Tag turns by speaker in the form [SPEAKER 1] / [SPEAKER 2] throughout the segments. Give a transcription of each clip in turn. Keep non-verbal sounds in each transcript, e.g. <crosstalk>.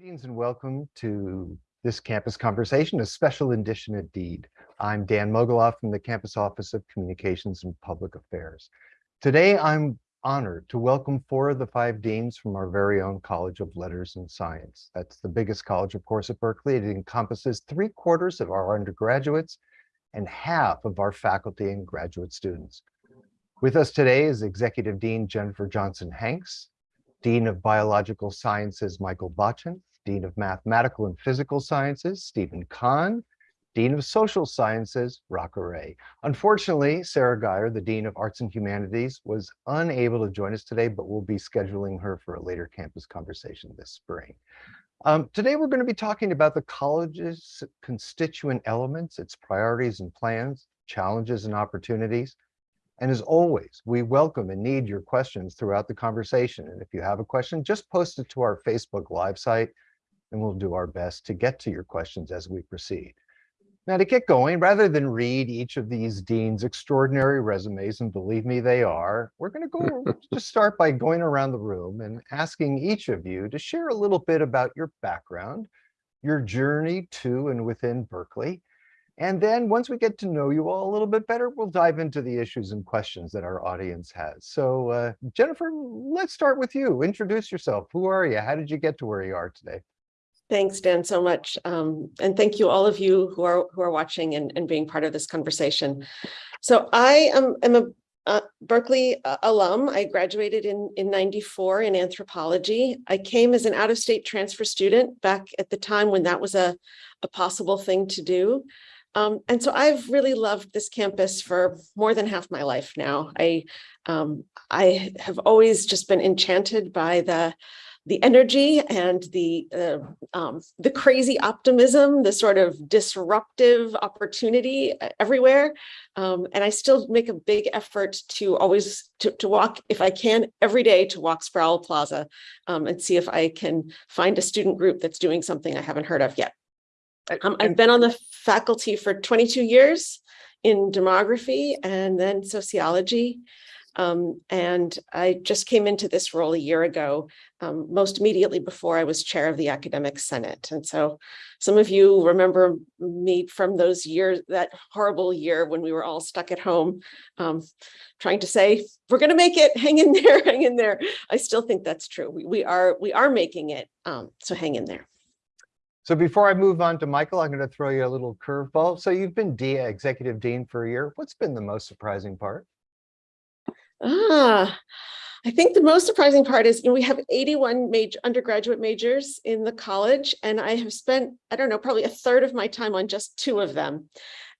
[SPEAKER 1] Greetings and welcome to this campus conversation, a special edition indeed. I'm Dan Mogulof from the Campus Office of Communications and Public Affairs. Today, I'm honored to welcome four of the five deans from our very own College of Letters and Science. That's the biggest college, of course, at Berkeley. It encompasses three quarters of our undergraduates and half of our faculty and graduate students. With us today is Executive Dean Jennifer Johnson Hanks, Dean of Biological Sciences Michael Botchan, Dean of Mathematical and Physical Sciences, Steven Kahn, Dean of Social Sciences, Raka Ray. Unfortunately, Sara Guyer, the Dean of Arts and Humanities, was unable to join us today, but we'll be scheduling her for a later campus conversation this spring. Um, today, we're going to be talking about the college's constituent elements, its priorities and plans, challenges and opportunities. And as always, we welcome and need your questions throughout the conversation. And if you have a question, just post it to our Facebook Live site and we'll do our best to get to your questions as we proceed. Now to get going, rather than read each of these deans' extraordinary resumes, and believe me, they are, we're gonna go <laughs> just start by going around the room and asking each of you to share a little bit about your background, your journey to and within Berkeley. And then once we get to know you all a little bit better, we'll dive into the issues and questions that our audience has. So uh, Jennifer, let's start with you. Introduce yourself. Who are you? How did you get to where you are today?
[SPEAKER 2] Thanks, Dan, so much. Um, and thank you all of you who are who are watching and, and being part of this conversation. So I am, am a uh, Berkeley alum. I graduated in, in 94 in anthropology. I came as an out-of-state transfer student back at the time when that was a, a possible thing to do. Um, and so I've really loved this campus for more than half my life now. I, um, I have always just been enchanted by the the energy and the uh, um, the crazy optimism, the sort of disruptive opportunity uh, everywhere. Um, and I still make a big effort to always to, to walk, if I can, every day to walk Sproul Plaza um, and see if I can find a student group that's doing something I haven't heard of yet. Um, I've been on the faculty for 22 years in demography and then sociology. Um, and I just came into this role a year ago, um, most immediately before I was chair of the academic senate. And so some of you remember me from those years, that horrible year when we were all stuck at home, um, trying to say, we're going to make it, hang in <laughs> there, hang in there. I still think that's true. We, we are we are making it. Um, so hang in there.
[SPEAKER 1] So before I move on to Michael, I'm going to throw you a little curveball. So you've been D executive dean for a year. What's been the most surprising part?
[SPEAKER 2] Ah, I think the most surprising part is, you know, we have 81 major undergraduate majors in the college, and I have spent, I don't know, probably a third of my time on just two of them.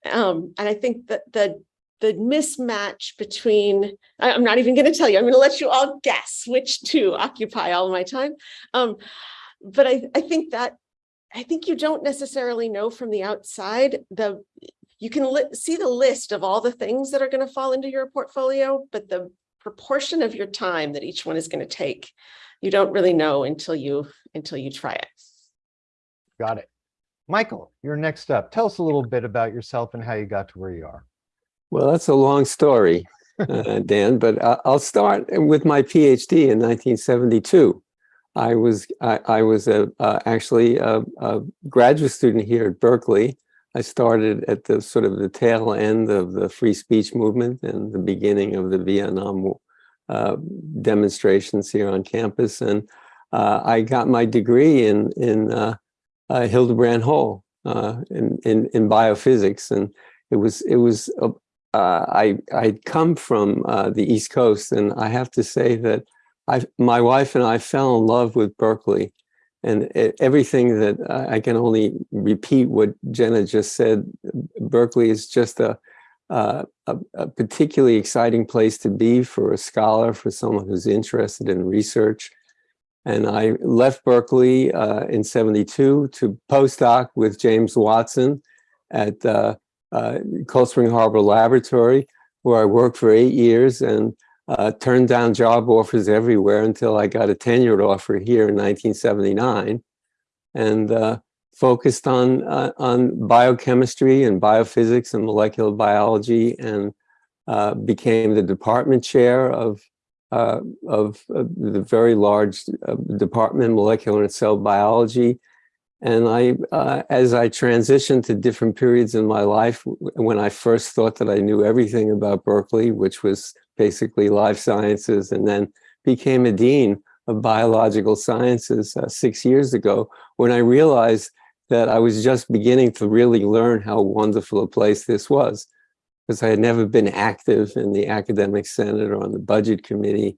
[SPEAKER 2] Um, and I think that the the mismatch between, I, am not even going to tell you, I'm going to let you all guess which two occupy all my time. Um, but I, I think that, I think you don't necessarily know from the outside the you can see the list of all the things that are going to fall into your portfolio, but the proportion of your time that each one is going to take, you don't really know until you until you try it.
[SPEAKER 1] Got it. Michael, you're next up. Tell us a little bit about yourself and how you got to where you are.
[SPEAKER 3] Well, that's a long story, uh, Dan, but I'll start with my PhD in 1972. I was I, I was a, uh, actually a, a, graduate student here at Berkeley I started at the sort of the tail end of the free speech movement and the beginning of the Vietnam uh, demonstrations here on campus. And uh, I got my degree in, in uh, uh Hildebrand Hall uh, in, in, in, biophysics. And it was, it was uh, I, I'd come from the East Coast and I have to say that I, my wife and I fell in love with Berkeley and everything that I can only repeat what Jenna just said, Berkeley is just a, a, a, particularly exciting place to be for a scholar, for someone who's interested in research. And I left Berkeley uh, in 72 to postdoc with James Watson at uh, uh, Cold Spring Harbor Laboratory, where I worked for eight years and uh, turned down job offers everywhere until I got a tenured offer here in 1979 and uh, focused on, uh, on biochemistry and biophysics and molecular biology and uh, became the department chair of uh, of uh, the very large department, molecular and cell biology. And I, as I transitioned to different periods in my life, when I first thought that I knew everything about Berkeley, which was basically life sciences, and then became a dean of biological sciences uh, six years ago, when I realized that I was just beginning to really learn how wonderful a place this was, because I had never been active in the academic senate or on the budget committee.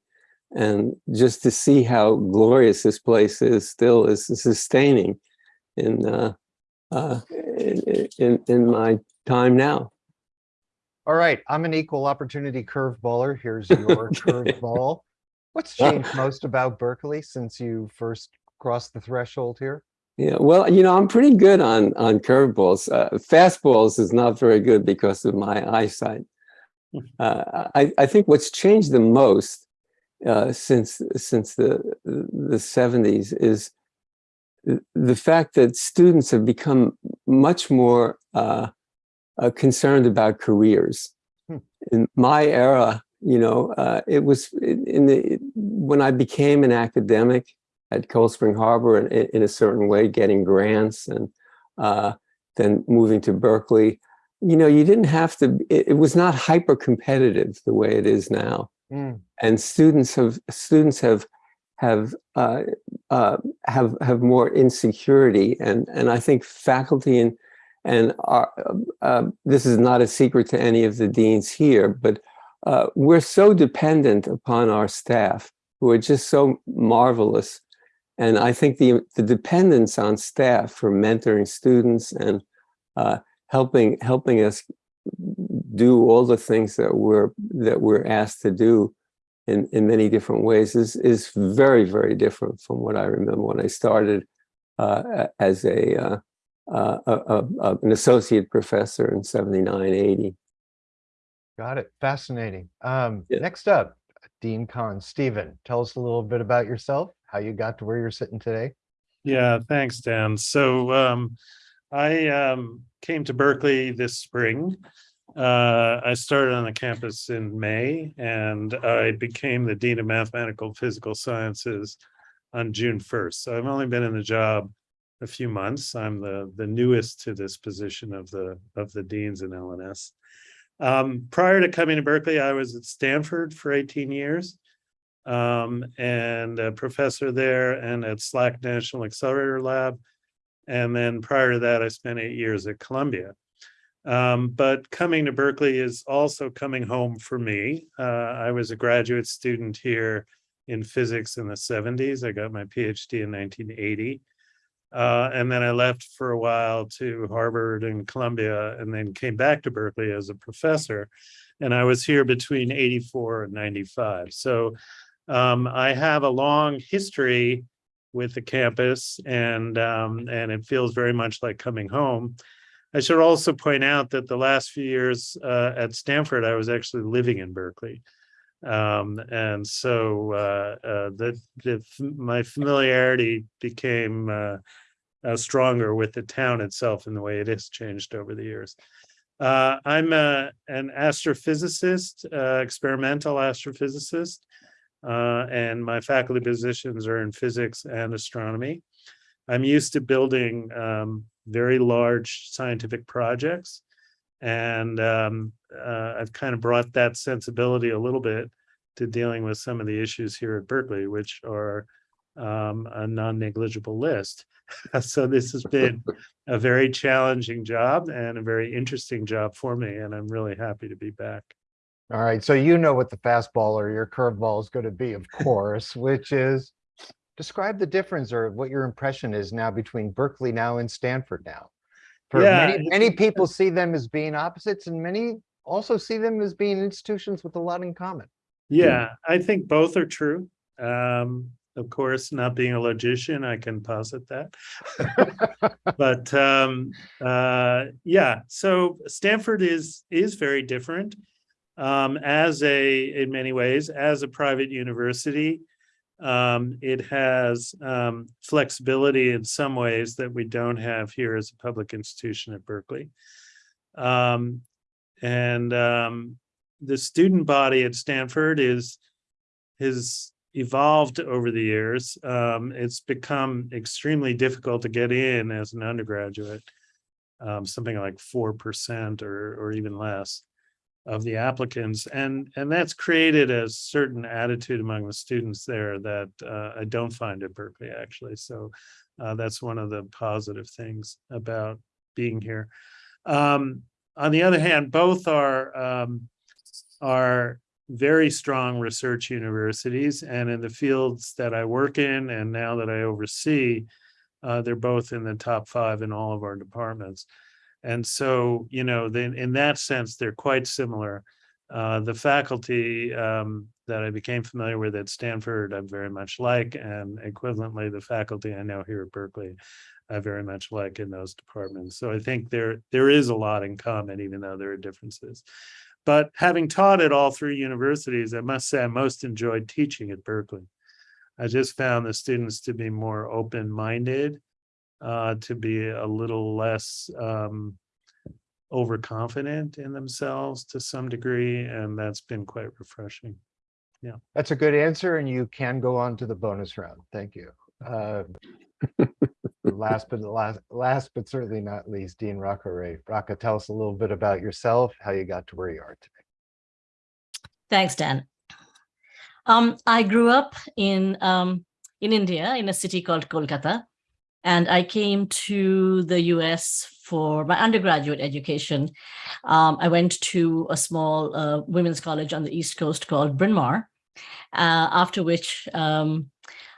[SPEAKER 3] And just to see how glorious this place is still is sustaining in, uh, uh, in, in, in my time now.
[SPEAKER 1] All right, I'm an equal opportunity curveballer. Here's <laughs> your curveball. What's changed most about Berkeley since you first crossed the threshold here?
[SPEAKER 3] Yeah, well, you know, I'm pretty good on on curveballs. Uh, fastballs is not very good because of my eyesight. Uh, I I think what's changed the most uh, since since the the 70s is the- the fact that students have become much more uh, concerned about careers.
[SPEAKER 1] Hmm.
[SPEAKER 3] In my era, you know, uh, it was in in the when I became an academic at Cold Spring Harbor in, in a certain way, getting grants and uh, then moving to Berkeley. You know, you didn't have to. It, it was not hyper competitive the way it is now
[SPEAKER 1] Mm,
[SPEAKER 3] and students have students have have uh, uh, have have more insecurity, and and I think faculty and and our, uh, this is not a secret to any of the deans here, but uh, we're so dependent upon our staff who are just so marvelous, and I think the the dependence on staff for mentoring students and uh, helping helping us do all the things that we're that we're asked to do in in many different ways is is very very different from what I remember when I started uh, as a, uh, a, a, a- an associate professor in 79 80
[SPEAKER 1] got it. Fascinating. Um,
[SPEAKER 3] Yeah.
[SPEAKER 1] next up, Dean Kahn. Steven, tell us a little bit about yourself, how you got to where you're sitting today.
[SPEAKER 4] Yeah, thanks, Dan. So um, I um, came to Berkeley this spring. Uh, I started on the campus in May and I became the Dean of Mathematical Physical Sciences on June 1st. So I've only been in the job a few months. I'm the the newest to this position of the of the deans in LNS. Um, prior to coming to Berkeley, I was at Stanford for 18 years um, and a professor there and at SLAC National Accelerator Lab. And then prior to that, I spent eight years at Columbia. Um, but coming to Berkeley is also coming home for me. Uh, I was a graduate student here in physics in the 70s. I got my PhD in 1980. Uh, and then I left for a while to Harvard and Columbia, and then came back to Berkeley as a professor. And I was here between 84 and 95. So um, I have a long history with the campus and um, and it feels very much like coming home. I should also point out that the last few years uh, at Stanford, I was actually living in Berkeley. Um, and so uh, uh, the, the, my familiarity became uh, uh, stronger with the town itself and the way it has changed over the years. Uh, I'm a, an astrophysicist, uh, experimental astrophysicist, uh, and my faculty positions are in physics and astronomy. I'm used to building um, very large scientific projects, and um, uh, I've kind of brought that sensibility a little bit to dealing with some of the issues here at Berkeley, which are um, a non-negligible list. <laughs> so this has been a very challenging job and a very interesting job for me, and I'm really happy to be back.
[SPEAKER 1] All right, so you know what the fastball or your curveball is going to be, of course, <laughs> which is describe the difference or what your impression is now between Berkeley now and Stanford now. For
[SPEAKER 4] Yeah,
[SPEAKER 1] many, many people see them as being opposites and many also see them as being institutions with a lot in common.
[SPEAKER 4] Yeah, I think both are true. Um, of course, not being a logician, I can posit that. <laughs> but um, uh, yeah, so Stanford is is very different um, as a in many ways as a private university. Um, it has um, flexibility in some ways that we don't have here as a public institution at Berkeley. Um, and um, the student body at Stanford is has evolved over the years. Um, it's become extremely difficult to get in as an undergraduate. Um, something like four percent or or even less of the applicants, and and that's created a certain attitude among the students there that uh, I don't find at Berkeley actually. So uh, that's one of the positive things about being here. Um, on the other hand, both are um, are very strong research universities, and in the fields that I work in, and now that I oversee, uh, they're both in the top five in all of our departments. And so, you know, in that sense, they're quite similar. Uh, the faculty um, that I became familiar with at Stanford, I very much like, and equivalently, the faculty I know here at Berkeley, I very much like in those departments. So I think there there is a lot in common, even though there are differences. But having taught at all three universities, I must say I most enjoyed teaching at Berkeley. I just found the students to be more open-minded, uh, to be a little less um, overconfident in themselves to some degree, and that's been quite refreshing. Yeah.
[SPEAKER 1] That's a good answer, and you can go on to the bonus round. Thank you. Uh, <laughs> Last but last, last but certainly not least, Dean Raka Ray. Rocco, tell us a little bit about yourself, how you got to where you are today.
[SPEAKER 5] Thanks, Dan. Um, I grew up in um, in India, in a city called Kolkata, and I came to the US for my undergraduate education. Um, I went to a small uh, women's college on the East Coast called Bryn Mawr, uh, after which um,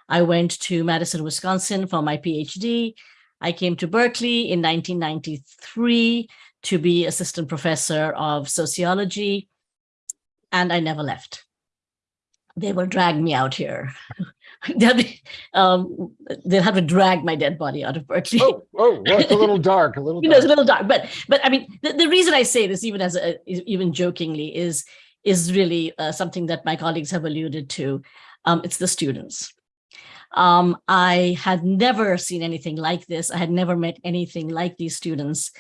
[SPEAKER 5] I went to Madison, Wisconsin for my PhD. I came to Berkeley in 1993 to be assistant professor of sociology, and I never left. They will drag me out here. <laughs> they'll, be, um, they'll have to drag my dead body out of Berkeley.
[SPEAKER 1] Oh, oh, well, it's a little <laughs> dark, a little
[SPEAKER 5] you know, it's a little dark, but but I mean, the, the reason I say this, even as a, even jokingly, is is really uh, something that my colleagues have alluded to. Um, it's the students. Um, I had never seen anything like this. I had never met anything like these students.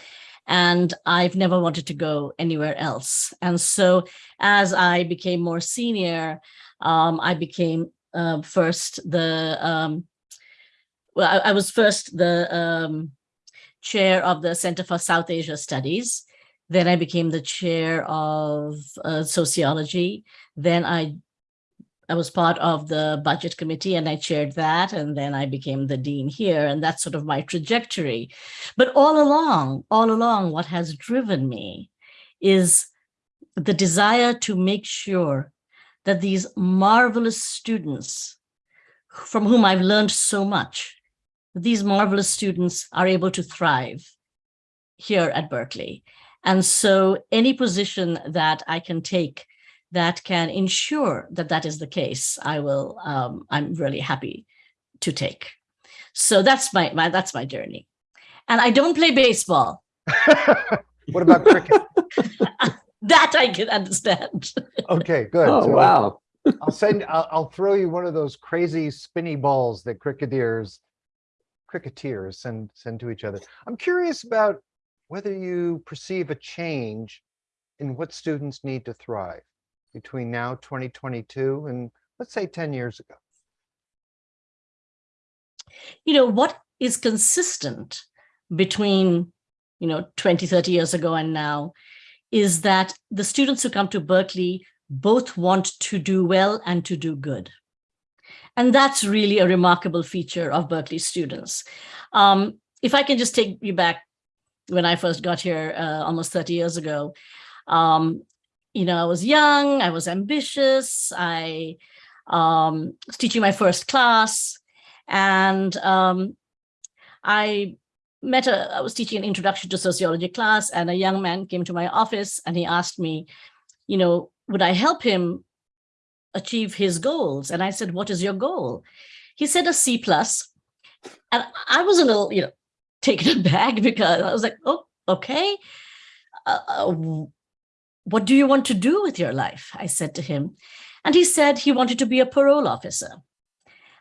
[SPEAKER 5] And I've never wanted to go anywhere else. And so as I became more senior, um, I became uh, first the, um, well, I, I was first the um, chair of the Center for South Asia Studies. Then I became the chair of uh, sociology. Then I I was part of the budget committee and I chaired that. And then I became the dean here. And that's sort of my trajectory. But all along, all along, what has driven me is the desire to make sure that these marvelous students from whom I've learned so much, these marvelous students are able to thrive here at Berkeley. And so any position that I can take that can ensure that that is the case, I will, um, I'm really happy to take. So that's my, my, that's my journey. And I don't play baseball. <laughs>
[SPEAKER 1] What about cricket? <laughs>
[SPEAKER 5] That I can understand. <laughs>
[SPEAKER 1] Okay, good.
[SPEAKER 3] Oh,
[SPEAKER 1] So
[SPEAKER 3] wow.
[SPEAKER 1] I'll send, I'll, I'll throw you one of those crazy spinny balls that cricketers, cricketeers send, send to each other. I'm curious about whether you perceive a change in what students need to thrive between now, 2022, and let's say 10 years ago.
[SPEAKER 5] you know, what is consistent between, you know, 20, 30 years ago and now is that the students who come to Berkeley both want to do well and to do good. And that's really a remarkable feature of Berkeley students. Um, if I can just take you back when I first got here uh, almost 30 years ago, um, you know, I was young, I was ambitious, I um, was teaching my first class, and um, I met a, I was teaching an introduction to sociology class and a young man came to my office and he asked me, you know, would I help him achieve his goals? And I said, what is your goal? He said a C plus. And I was a little, you know, taken <laughs> aback because I was like, oh, okay. Uh, uh, what do you want to do with your life? I said to him. And he said he wanted to be a parole officer.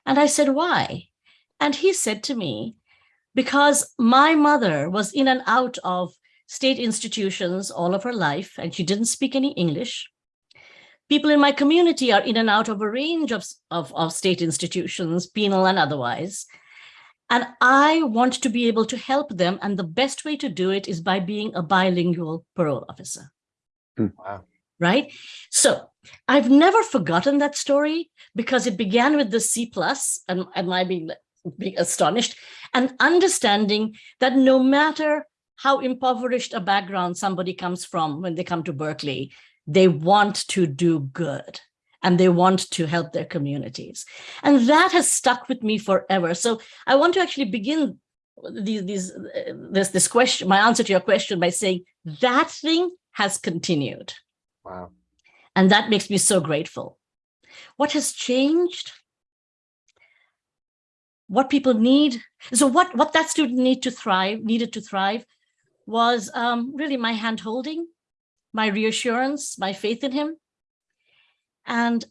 [SPEAKER 5] And I said, why? And he said to me, because my mother was in and out of state institutions all of her life, and she didn't speak any English. People in my community are in and out of a range of, of, of state institutions, penal and otherwise. And I want to be able to help them. And the best way to do it is by being a bilingual parole officer.
[SPEAKER 1] Wow.
[SPEAKER 5] Right. So I've never forgotten that story because it began with the C plus and, and my being, being astonished and understanding that no matter how impoverished a background somebody comes from when they come to Berkeley, they want to do good and they want to help their communities. And that has stuck with me forever. So I want to actually begin these, these, uh, this, this question, my answer to your question by saying that thing has continued.
[SPEAKER 1] Wow.
[SPEAKER 5] And that makes me so grateful. What has changed? What people need. So what, what that student need to thrive, needed to thrive was um, really my hand holding, my reassurance, my faith in him. And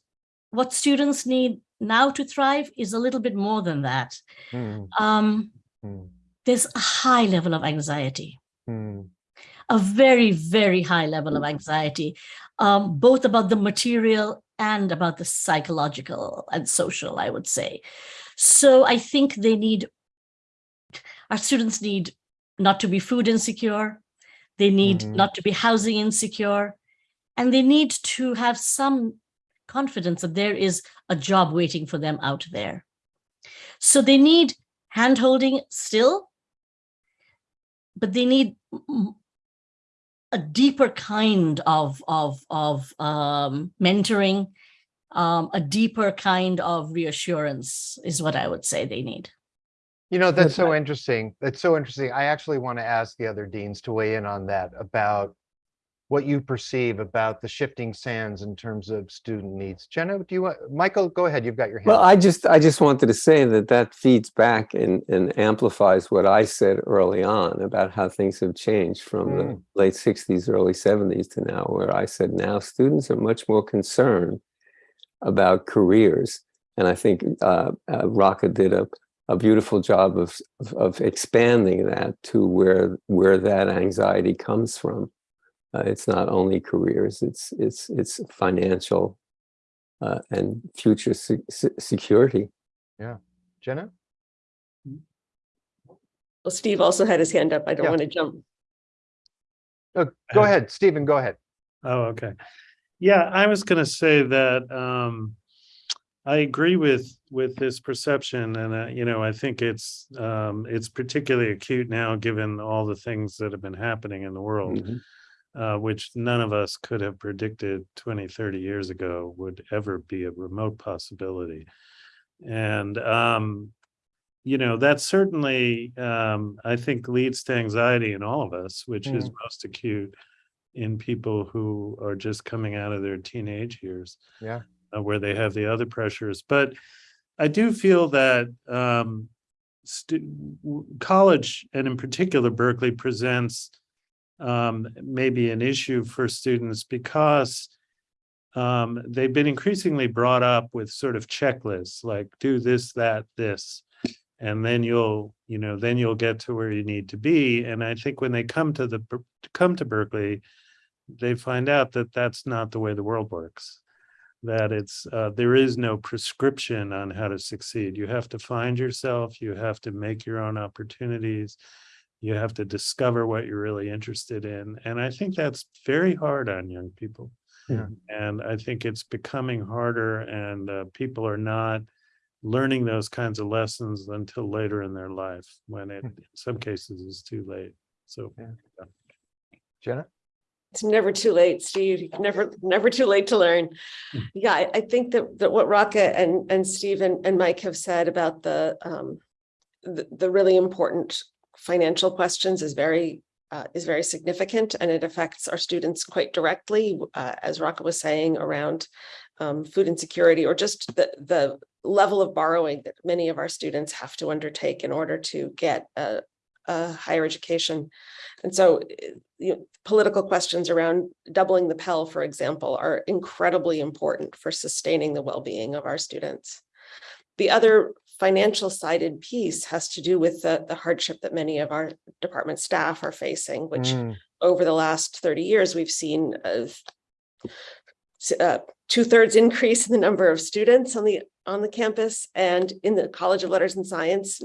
[SPEAKER 5] what students need now to thrive is a little bit more than that.
[SPEAKER 1] Mm,
[SPEAKER 5] Um,
[SPEAKER 1] mm,
[SPEAKER 5] there's a high level of anxiety.
[SPEAKER 1] mm,
[SPEAKER 5] a very, very high level of anxiety, um, both about the material and about the psychological and social, I would say. So I think they need, our students need not to be food insecure. They need
[SPEAKER 1] Mhm.
[SPEAKER 5] not to be housing insecure. And they need to have some confidence that there is a job waiting for them out there. So they need handholding still, but they need a deeper kind of of of um, mentoring, um, a deeper kind of reassurance is what I would say they need.
[SPEAKER 1] You know, that's so interesting. That's so interesting. I actually want to ask the other deans to weigh in on that about what you perceive about the shifting sands in terms of student needs. Jenna, do you want, Michael, go ahead. You've got your hand.
[SPEAKER 3] Well. I just, I just wanted to say that that feeds back and, and amplifies what I said early on about how things have changed from the
[SPEAKER 1] Mm.
[SPEAKER 3] late sixties, early seventies to now, where I said now students are much more concerned about careers. And I think uh, uh, Raka did a, a beautiful job of, of- of expanding that to where, where that anxiety comes from. Uh, it's not only careers, it's, it's, it's financial uh, and future se- se- security. Yeah.
[SPEAKER 1] Jenna?
[SPEAKER 2] Well, Steve also had his hand up. I don't
[SPEAKER 1] Yeah.
[SPEAKER 2] want to jump.
[SPEAKER 1] Oh, Go
[SPEAKER 4] Uh,
[SPEAKER 1] ahead, Steven, go ahead.
[SPEAKER 4] Oh, okay. Yeah, I was gonna say that um I agree with with this perception and uh, you know, I think it's um it's particularly acute now given all the things that have been happening in the world.
[SPEAKER 3] Mhm.
[SPEAKER 4] Uh, which none of us could have predicted 20, 30 years ago would ever be a remote possibility. And, um, you know, that certainly, um, I think leads to anxiety in all of us, which is most acute in people who are just coming out of their teenage years.
[SPEAKER 1] Yeah.
[SPEAKER 4] uh, where they have the other pressures. But I do feel that um, college, and in particular Berkeley, presents um, maybe an issue for students because um, they've been increasingly brought up with sort of checklists, like do this, that, this, and then you'll, you know, then you'll get to where you need to be. And I think when they come to the come to Berkeley, they find out that that's not the way the world works. That it's uh, there is no prescription on how to succeed. You have to find yourself. You have to make your own opportunities you have to discover what you're really interested in and i think that's very hard on young people
[SPEAKER 1] Yeah.
[SPEAKER 4] and i think it's becoming harder and uh, people are not learning those kinds of lessons until later in their life when it in some cases is too late so
[SPEAKER 1] Jenna?
[SPEAKER 2] It's never too late, Steve. Never, never too late to learn.
[SPEAKER 4] Mm.
[SPEAKER 2] Yeah, I, I think that, that what Raka and, and Steve and, and Mike have said about the, um, the, the really important financial questions is very, uh, is very significant and it affects our students quite directly, uh, as Raka was saying around um, food insecurity or just the, the level of borrowing that many of our students have to undertake in order to get a, a higher education. And so you know, political questions around doubling the Pell, for example, are incredibly important for sustaining the well-being of our students. The other financial sided piece has to do with the, the hardship that many of our department staff are facing, which
[SPEAKER 1] Mm,
[SPEAKER 2] over the last 30 years, we've seen of s- uh, two-thirds increase in the number of students on the, on the campus and in the College of Letters and Science.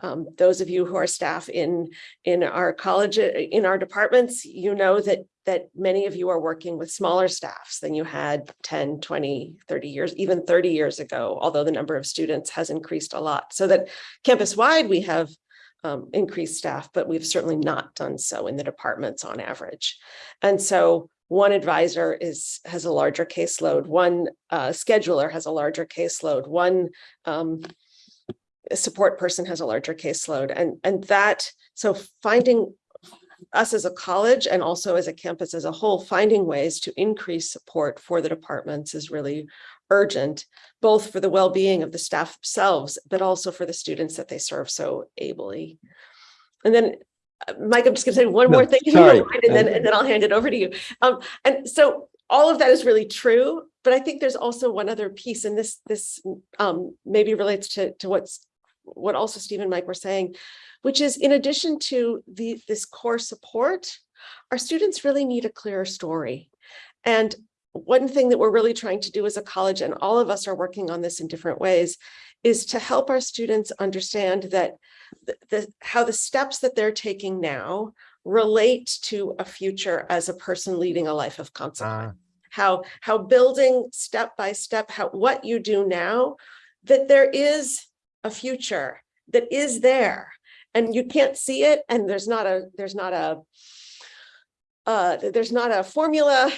[SPEAKER 2] Um, those of you who are staff in, in our college, in our departments, you know that, that many of you are working with smaller staffs than you had 10, 20, 30 years, even 30 years ago, although the number of students has increased a lot. So that campus-wide, we have um, increased staff, but we've certainly not done so in the departments on average. And so one advisor is, has a larger caseload, one uh, scheduler has a larger caseload, one um, support person has a larger caseload and, and that, so finding us as a college and also as a campus as a whole, finding ways to increase support for the departments is really urgent, both for the well-being of the staff themselves, but also for the students that they serve so ably. And then, uh, Mike, I'm just gonna say one
[SPEAKER 3] No,
[SPEAKER 2] more thing, if you don't
[SPEAKER 3] sorry.
[SPEAKER 2] mind, and then, and then I'll hand it over to you. Um, and so all of that is really true, but I think there's also one other piece, and this, this um, maybe relates to, to what's, what also Steve and Mike were saying, which is in addition to the, this core support, our students really need a clearer story. And one thing that we're really trying to do as a college, and all of us are working on this in different ways, is to help our students understand that the, the how the steps that they're taking now relate to a future as a person leading a life of consequence.
[SPEAKER 1] Ah,
[SPEAKER 2] How, how building step by step, how, what you do now, that there is a future that is there and you can't see it and there's not a, there's not a, uh, there's not a formula,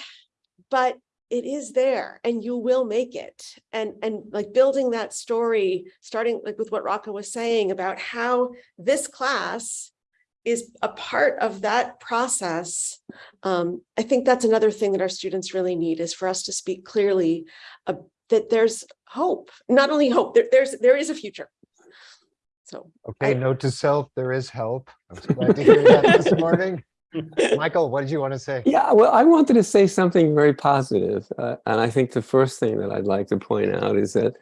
[SPEAKER 2] but it is there and you will make it. And, and like building that story, starting like with what Raka was saying about how this class is a part of that process. Um, I think that's another thing that our students really need is for us to speak clearly uh, that there's hope, not only hope, there, there's, there is a future. So,
[SPEAKER 1] Okay,
[SPEAKER 2] I-
[SPEAKER 1] note to self, there is help. I'm glad to hear that this <laughs> morning. <laughs> Michael, what did you want to say?
[SPEAKER 3] Yeah, well, I wanted to say something very positive, uh, and I think the first thing that I'd like to point out is that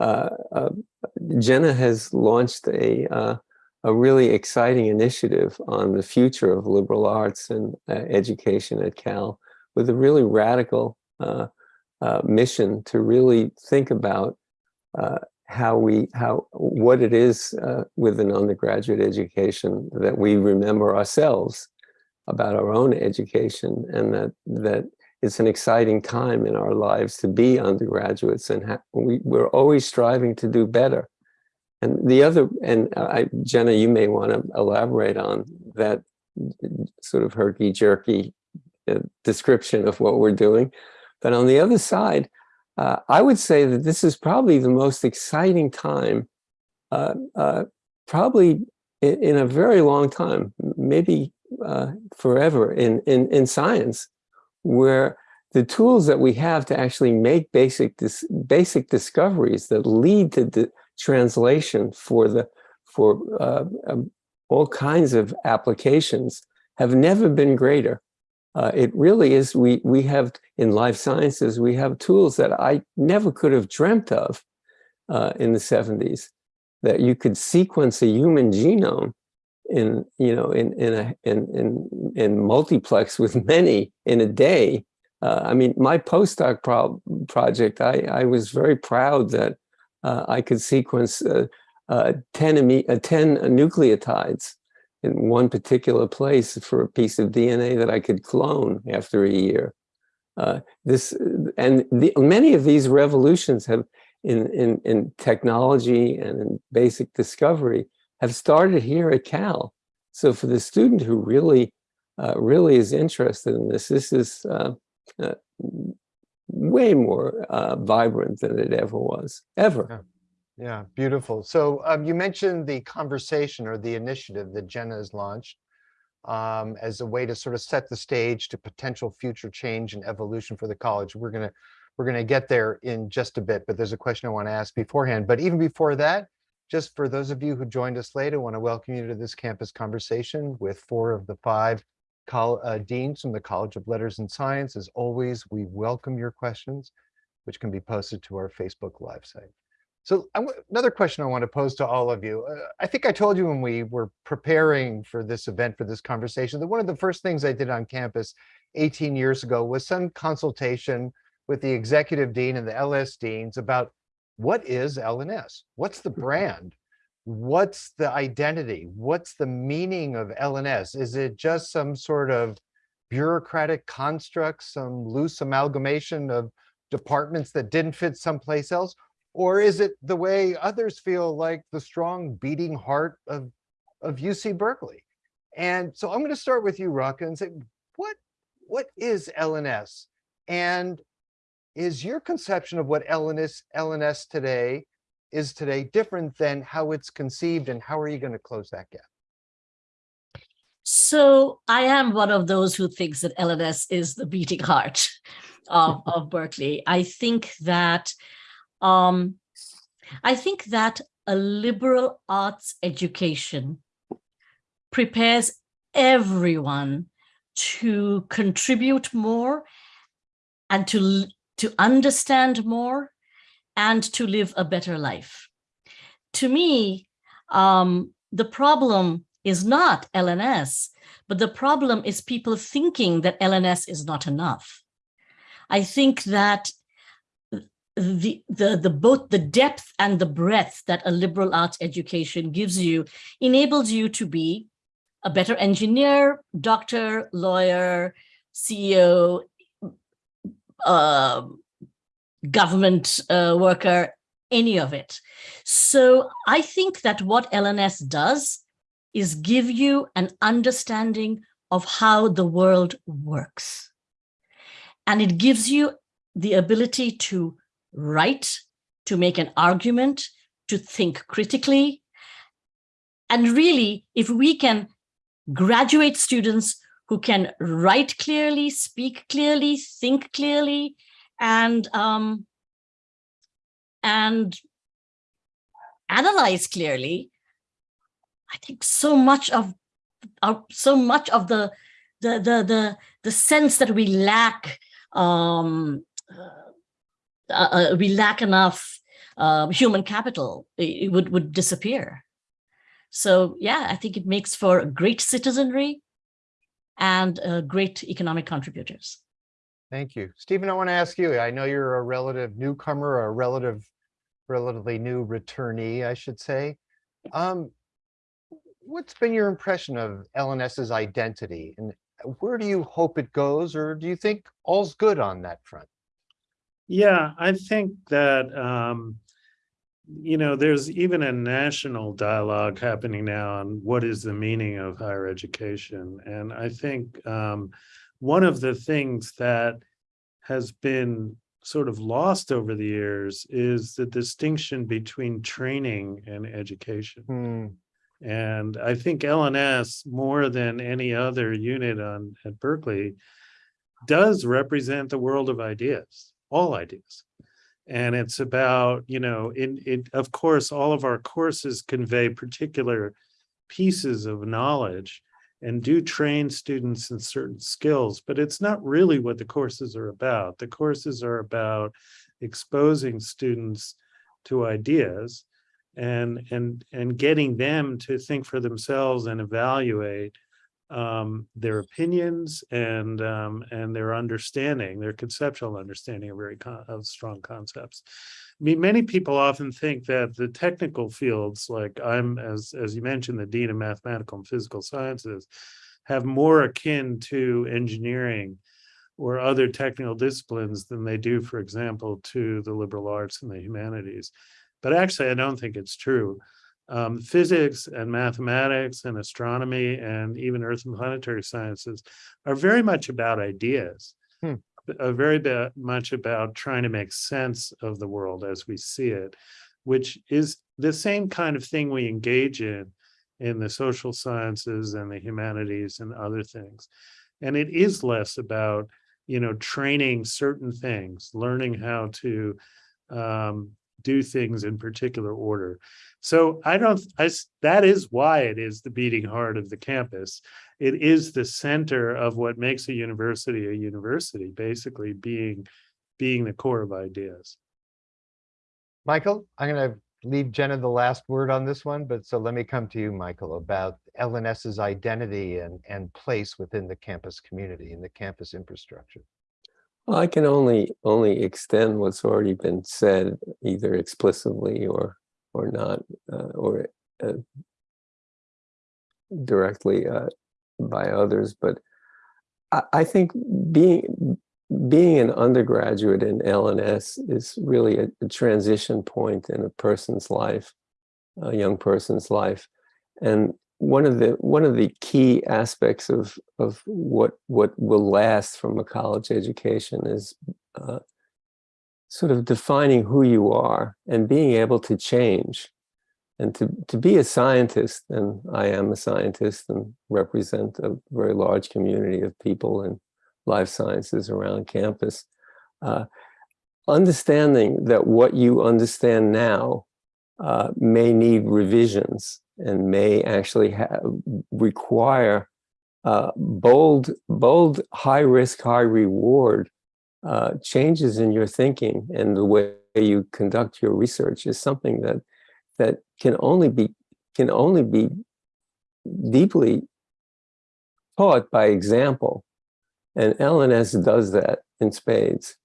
[SPEAKER 3] uh, uh, Jenna has launched a uh, a really exciting initiative on the future of liberal arts and uh, education at Cal, with a really radical uh, uh, mission to really think about uh, how we how what it is uh, with an undergraduate education that we remember ourselves about our own education and that that it's an exciting time in our lives to be undergraduates and we, we're always striving to do better. And the other, and I, Jenna, you may want to elaborate on that sort of herky-jerky uh, description of what we're doing. But on the other side, uh, I would say that this is probably the most exciting time, uh, uh, probably in, in a very long time, maybe uh, forever in, in, in science, where the tools that we have to actually make basic dis basic discoveries that lead to the translation for the for uh, um, all kinds of applications have never been greater. Uh, it really is. We we have in life sciences we have tools that I never could have dreamt of uh, in the 70s. That you could sequence a human genome in you know in in a in in, in multiplex <laughs> with many in a day. Uh, I mean, my postdoc pro project, I I was very proud that uh, I could sequence uh, uh, 10 ame- uh, 10 nucleotides in one particular place for a piece of DNA that I could clone after a year. Uh, this and the, many of these revolutions have in in in technology and in basic discovery have started here at Cal. So for the student who really, uh, really is interested in this, this is uh, uh, way more uh, vibrant than it ever was, ever.
[SPEAKER 1] Yeah, beautiful. So um, you mentioned the conversation or the initiative that Jenna has launched um, as a way to sort of set the stage to potential future change and evolution for the college. We're gonna we're gonna get there in just a bit, but there's a question I want to ask beforehand. But even before that, just for those of you who joined us late, I want to welcome you to this campus conversation with four of the five uh, deans from the College of Letters and Science. As always, we welcome your questions, which can be posted to our Facebook Live site. So another question I want to pose to all of you. Uh, I think I told you when we were preparing for this event, for this conversation, that one of the first things I did on campus 18 years ago was some consultation with the executive dean and the LS deans about what is LNS? What's the brand? What's the identity? What's the meaning of LNS? Is it just some sort of bureaucratic construct, some loose amalgamation of departments that didn't fit someplace else? Or is it the way others feel like the strong beating heart of, of UC Berkeley? And so I'm going to start with you, Raka, and say, what, what is LNS? And is your conception of what LNS, LNS today is today different than how it's conceived and how are you going to close that gap?
[SPEAKER 5] So I am one of those who thinks that LNS is the beating heart of, of Berkeley. I think that um, I think that a liberal arts education prepares everyone to contribute more and to, to understand more and to live a better life. To me, um, the problem is not LNS, but the problem is people thinking that LNS is not enough. I think that the, the, the both the depth and the breadth that a liberal arts education gives you enables you to be a better engineer, doctor, lawyer, CEO, uh, government uh, worker, any of it. So I think that what LNS does is give you an understanding of how the world works. And it gives you the ability to write, to make an argument, to think critically. And really, if we can graduate students who can write clearly, speak clearly, think clearly, and um, and analyze clearly, I think so much of so much of the the the the the sense that we lack um, uh, uh, we lack enough uh, human capital it, would would disappear. So yeah, I think it makes for great citizenry and uh, great economic contributors.
[SPEAKER 1] Thank you. Steven, I want to ask you, I know you're a relative newcomer, a relative, relatively new returnee, I should say. Um, what's been your impression of LNS's identity and where do you hope it goes or do you think all's good on that front?
[SPEAKER 4] Yeah, I think that, um, you know, there's even a national dialogue happening now on what is the meaning of higher education. And I think um, one of the things that has been sort of lost over the years is the distinction between training and education.
[SPEAKER 1] Hmm,
[SPEAKER 4] And I think LNS, more than any other unit on at Berkeley, does represent the world of ideas, all ideas. And it's about, you know, in it, of course, all of our courses convey particular pieces of knowledge and do train students in certain skills, but it's not really what the courses are about. The courses are about exposing students to ideas and and and getting them to think for themselves and evaluate um, their opinions and um, and their understanding, their conceptual understanding of very of strong concepts. I mean, many people often think that the technical fields, like I'm, as as you mentioned, the dean of mathematical and physical sciences, have more akin to engineering or other technical disciplines than they do, for example, to the liberal arts and the humanities. But actually, I don't think it's true. Um, physics and mathematics and astronomy and even earth and planetary sciences are very much about ideas.
[SPEAKER 1] Hmm.
[SPEAKER 4] uh, very much about trying to make sense of the world as we see it, which is the same kind of thing we engage in in the social sciences and the humanities and other things. And it is less about, you know, training certain things, learning how to um, do things in particular order. So I don't, I, that is why it is the beating heart of the campus. It is the center of what makes a university a university, basically being, being the core of ideas.
[SPEAKER 1] Michael, I'm going to leave Jenna the last word on this one, but so let me come to you, Michael, about LNS's identity and, and place within the campus community and the campus infrastructure.
[SPEAKER 3] I can only only extend what's already been said, either explicitly or or not, uh, or uh, directly uh, by others. But I, I think being being an undergraduate in LNS is really a, a transition point in a person's life, a young person's life, and one of the one of the key aspects of of what what will last from a college education is uh, sort of defining who you are and being able to change and to to be a scientist and I am a scientist and represent a very large community of people in life sciences around campus uh, understanding that what you understand now uh, may need revisions and may actually require uh, bold, bold, high risk, high reward uh, changes in your thinking and the way you conduct your research is something that that can only be can only be deeply taught by example, and LNS does that in spades.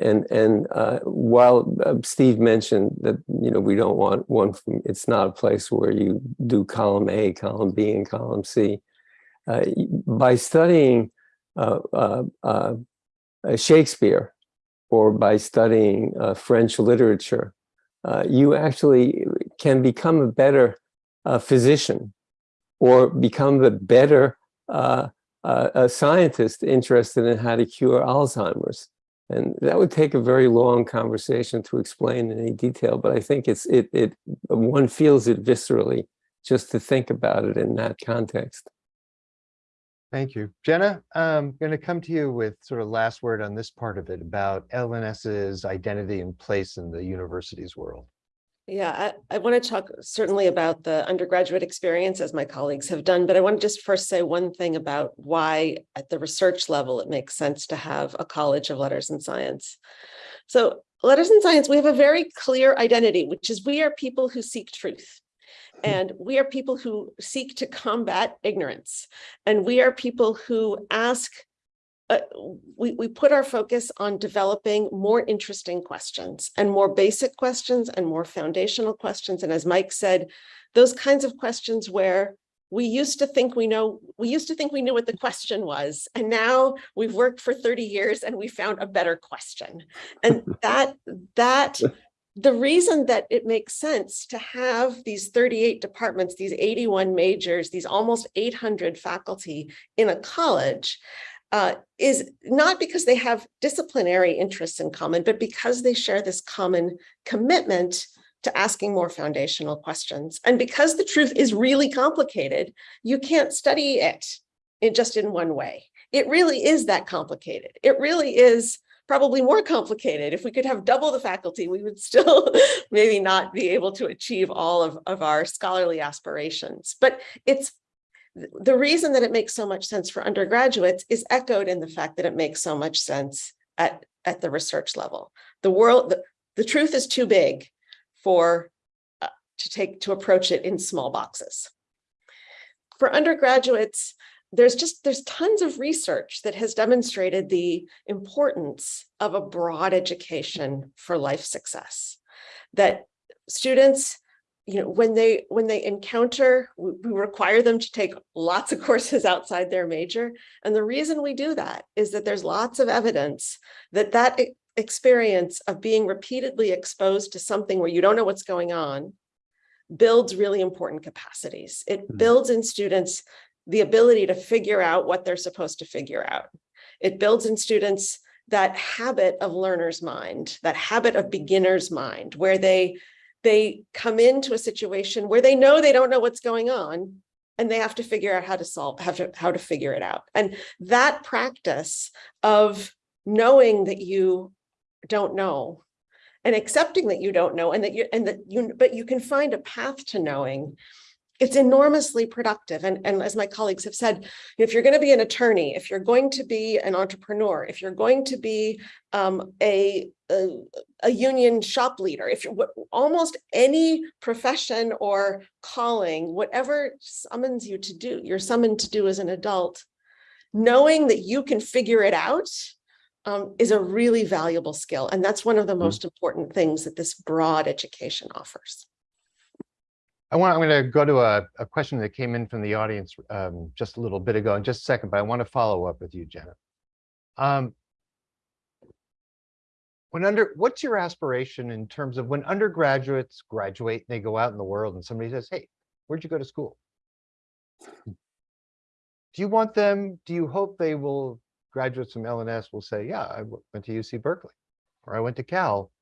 [SPEAKER 3] And and uh, while uh, Steve mentioned that you know we don't want one, from, it's not a place where you do column A, column B, and column C. Uh, by studying uh, uh, uh, Shakespeare or by studying French literature, you actually can become a better physician or become a better scientist interested in how to cure Alzheimer's. And that would take a very long conversation to explain in any detail, but I think it's it it one feels it viscerally just to think about it in that context.
[SPEAKER 1] Thank you. Jenna, um, I'm going to come to you with sort of last word on this part of it about LNS's identity and place in the university's world.
[SPEAKER 2] Yeah, I, I want to talk certainly about the undergraduate experience as my colleagues have done, but I want to just first say one thing about why at the research level it makes sense to have a College of Letters and Science. So Letters and Science, we have a very clear identity, which is we are people who seek truth. And we are people who seek to combat ignorance. And we are people who ask uh, we, we put our focus on developing more interesting questions and more basic questions and more foundational questions. And as Mike said, those kinds of questions where we used to think we know, we used to think we knew what the question was, and now we've worked for 30 years and we found a better question. And <laughs> that, that, the reason that it makes sense to have these 38 departments, these 81 majors, these almost 800 faculty in a college uh, is not because they have disciplinary interests in common, but because they share this common commitment to asking more foundational questions. And because the truth is really complicated, you can't study it in just in one way. It really is that complicated. It really is probably more complicated. If we could have double the faculty, we would still <laughs> maybe not be able to achieve all of, of our scholarly aspirations. But it's the reason that it makes so much sense for undergraduates is echoed in the fact that it makes so much sense at, at the research level. The world, the, the truth is too big for uh, to take to approach it in small boxes. For undergraduates, there's just there's tons of research that has demonstrated the importance of a broad education for life success. That students you know, when they when they encounter, we, we require them to take lots of <laughs> courses outside their major. And the reason we do that is that there's lots of evidence that that experience of being repeatedly exposed to something where you don't know what's going on builds really important capacities. It mm. builds in students the ability to figure out what they're supposed to figure out. It builds in students that habit of learner's mind, that habit of beginner's mind, where they they come into a situation where they know they don't know what's going on and they have to figure out how to solve how to how to figure it out. And that practice of knowing that you don't know and accepting that you don't know and that you and that you but you can find a path to knowing it's enormously productive. And, and as my colleagues have said, if you're going to be an attorney, if you're going to be an entrepreneur, if you're going to be um, a, a, a, union shop leader, if you're almost any profession or calling, whatever summons you to do, you're summoned to do as an adult, knowing that you can figure it out um, is a really valuable skill. And that's one of the
[SPEAKER 3] Mhm.
[SPEAKER 2] most important things that this broad education offers.
[SPEAKER 1] I want, I'm going to go to a, a question that came in from the audience um, just a little bit ago in just a second, but I want to follow up with you, Jenna. Um, when under, what's your aspiration in terms of when undergraduates graduate, and they go out in the world and somebody says, hey, where'd you go to school? Do you want them, do you hope they will, graduates from LNS will say, yeah, I went to UC Berkeley, or I went to Cal,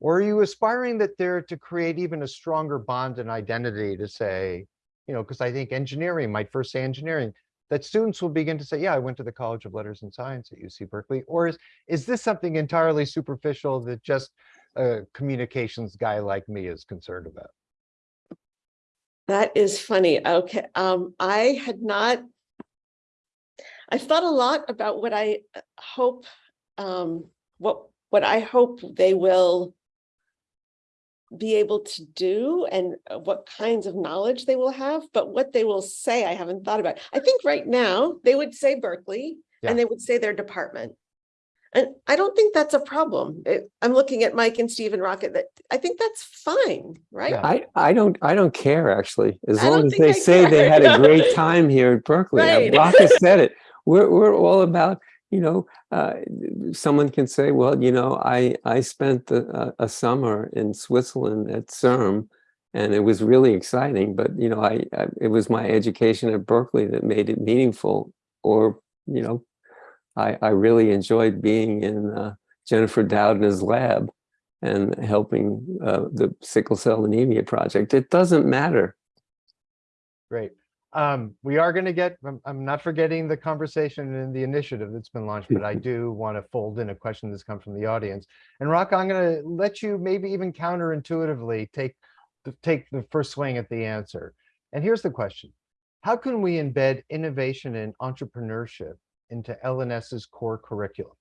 [SPEAKER 1] or are you aspiring that they're to create even a stronger bond and identity to say, you know, because I think engineering might first say engineering, that students will begin to say, yeah, I went to the College of Letters and Science at UC Berkeley, or is, is this something entirely superficial that just a communications guy like me is concerned about?
[SPEAKER 2] That is funny. Okay, um, I had not. I've thought a lot about what I uh, hope, um, what, what I hope they will be able to do and uh, what kinds of knowledge they will have, but what they will say, I haven't thought about. I think right now, they would say Berkeley
[SPEAKER 1] Yeah.
[SPEAKER 2] and they would say their department. And I don't think that's a problem. It- I'm looking at Mike and Steve and Raka that, I think that's fine, right?
[SPEAKER 1] Yeah.
[SPEAKER 3] I, I don't, I don't care actually, as
[SPEAKER 2] I
[SPEAKER 3] long as they
[SPEAKER 2] I
[SPEAKER 3] say they had a great <laughs> time here at Berkeley.
[SPEAKER 2] Right.
[SPEAKER 3] Raka said it. We're, we're all about, you know, uh, someone can say, well, you know, I, I spent a, a summer in Switzerland at CERN and it was really exciting, but you know, I, I, it was my education at Berkeley that made it meaningful or, you know, I, I really enjoyed being in uh, Jennifer Doudna's lab and helping uh, the sickle cell anemia project. It doesn't matter.
[SPEAKER 1] Great. Um, we are going to get, I'm, I'm not forgetting the conversation and the initiative that's been launched, but I do want to fold in a question that's come from the audience. And Rock, I'm going to let you maybe even counterintuitively take, the- take the first swing at the answer. And here's the question. How can we embed innovation and entrepreneurship into LNS's core curriculum?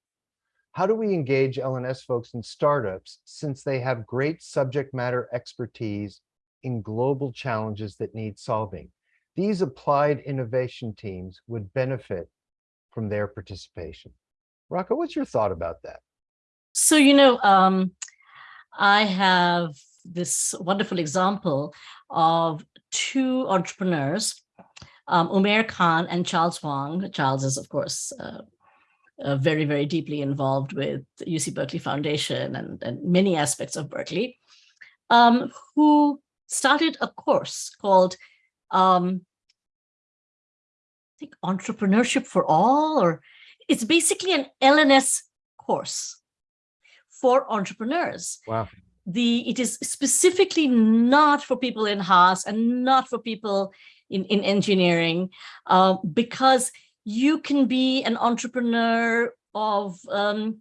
[SPEAKER 1] How do we engage LNS folks in startups since they have great subject matter expertise in global challenges that need solving? These applied innovation teams would benefit from their participation. Raka, what's your thought about that?
[SPEAKER 5] So, you know, um, I have this wonderful example of two entrepreneurs, um, Umair Khan and Charles Wang. Charles is, of course, uh, uh, very, very deeply involved with UC Berkeley Foundation and, and many aspects of Berkeley, um, who started a course called um, I think entrepreneurship for all, or it's basically an LNS course for entrepreneurs.
[SPEAKER 1] Wow.
[SPEAKER 5] The it is specifically not for people in Haas and not for people in, in engineering, uh, because you can be an entrepreneur of um,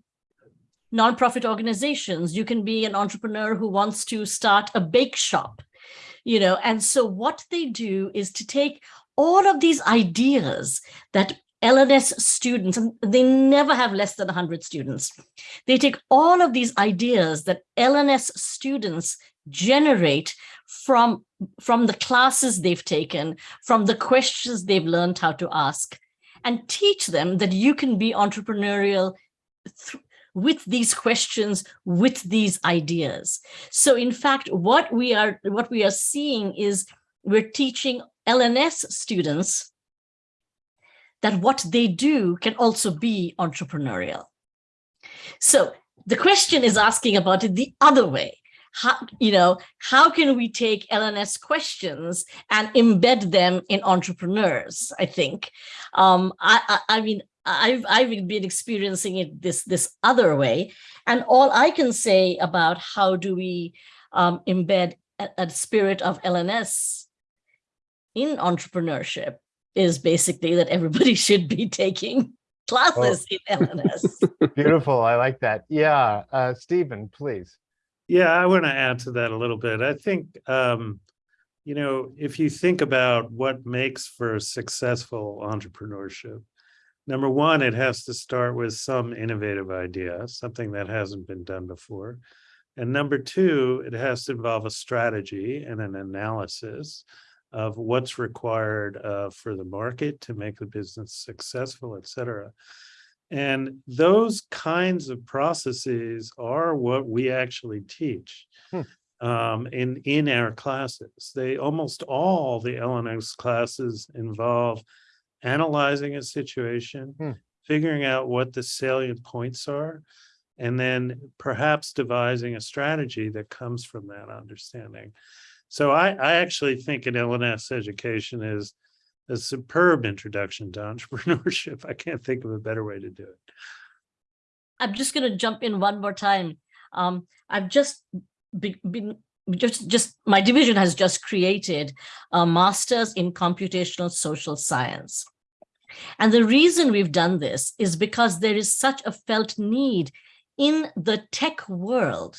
[SPEAKER 5] nonprofit organizations. You can be an entrepreneur who wants to start a bake shop, you know. And so what they do is to take all of these ideas that LNS students, and they never have less than 100 students. They take all of these ideas that LNS students generate from, from the classes they've taken, from the questions they've learned how to ask, and teach them that you can be entrepreneurial th- with these questions, with these ideas. So in fact, what we are, what we are seeing is we're teaching LNS students that what they do can also be entrepreneurial. So the question is asking about it the other way. How, you know, how can we take LNS questions and embed them in entrepreneurs? I think. Um, I, I, I mean, I've I've been experiencing it this this other way, and all I can say about how do we um, embed a, a spirit of LNS in entrepreneurship is basically that everybody <laughs> should be taking classes in LNS. <laughs>
[SPEAKER 1] Beautiful. I like that. Yeah. Uh, Steven, please.
[SPEAKER 4] Yeah, I want to add to that a little bit. I think, um, you know, if you think about what makes for successful entrepreneurship, number one, it has to start with some innovative idea, something that hasn't been done before. And number two, it has to involve a strategy and an analysis of what's required uh, for the market to make the business successful, et cetera. And those kinds of processes are what we actually teach
[SPEAKER 1] Hmm.
[SPEAKER 4] um, in, in our classes. They, almost all the LNS classes involve analyzing a situation,
[SPEAKER 1] Hmm.
[SPEAKER 4] figuring out what the salient points are, and then perhaps devising a strategy that comes from that understanding. So I, I actually think an LNS education is a superb introduction to <laughs> entrepreneurship. I can't think of a better way to do it.
[SPEAKER 5] I'm just going to jump in one more time. Um, I've just be- been just just my division has just created a master's in computational social science. And the reason we've done this is because there is such a felt need in the tech world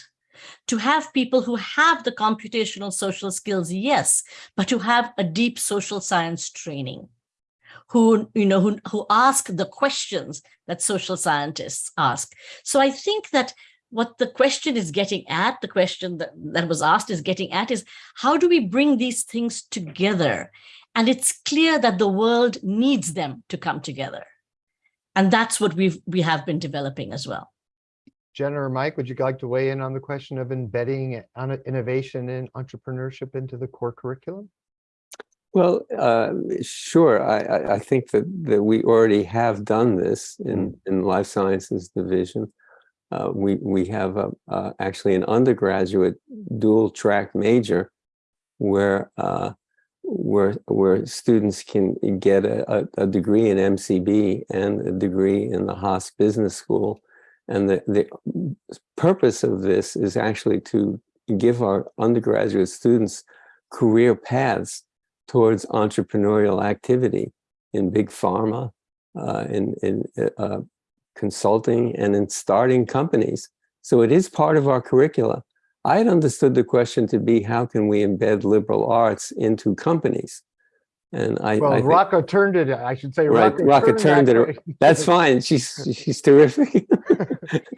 [SPEAKER 5] to have people who have the computational social skills, yes, but who have a deep social science training, who, you know, who, who ask the questions that social scientists ask. So I think that what the question is getting at, the question that, that was asked is getting at is how do we bring these things together? And it's clear that the world needs them to come together. And that's what we've we have been developing as well.
[SPEAKER 1] Jenna or Mike, would you like to weigh in on the question of embedding innovation and entrepreneurship into the core curriculum?
[SPEAKER 3] Well, uh, sure. I, I, I think that, that we already have done this in, in life sciences division. Uh, we, we have a, uh, actually an undergraduate dual track major where, uh, where, where students can get a, a degree in MCB and a degree in the Haas Business School. And the, the purpose of this is actually to give our undergraduate students career paths towards entrepreneurial activity in big pharma, uh, in, in uh, consulting, and in starting companies. So it is part of our curricula. I had understood the question to be, how can we embed liberal arts into companies? And I,
[SPEAKER 1] Well,
[SPEAKER 3] I think-
[SPEAKER 1] Raka turned it, I should say.
[SPEAKER 3] Right, Raka turned
[SPEAKER 1] that
[SPEAKER 3] it-
[SPEAKER 1] way. <laughs>
[SPEAKER 3] that's fine. She's, she's terrific. <laughs>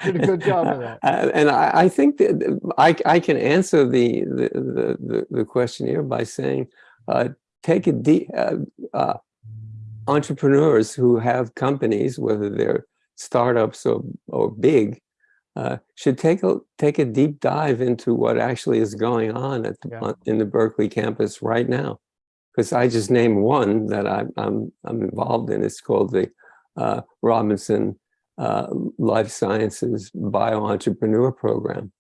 [SPEAKER 1] Did a good job of that.
[SPEAKER 3] Uh, And I, I think that I, I can answer the, the, the, the- the question here by saying, uh, take a deep, uh, uh, entrepreneurs who have companies, whether they're startups or, or big, uh, should take a, take a deep dive into what actually is going on at the,
[SPEAKER 1] Yeah.
[SPEAKER 3] in the Berkeley campus right now. Because I just named one that I, I'm, I'm involved in. It's called the uh, Robinson uh, Life Sciences Bio-Entrepreneur Program.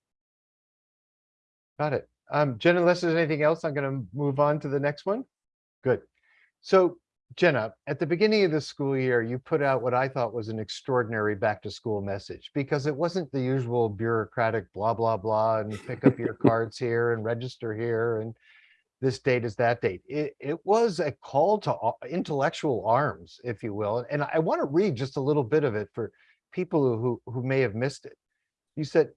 [SPEAKER 1] Got it. Um, Jenna, unless there's anything else, I'm gonna move on to the next one. Good. So Jenna, at the beginning of the school year, you put out what I thought was an extraordinary back to school message because it wasn't the usual bureaucratic blah, blah, blah, and pick up your <laughs> cards here and register here and this date is that date. It, it was a call to intellectual arms, if you will. And I want to read just a little bit of it for people who, who may have missed it. You said,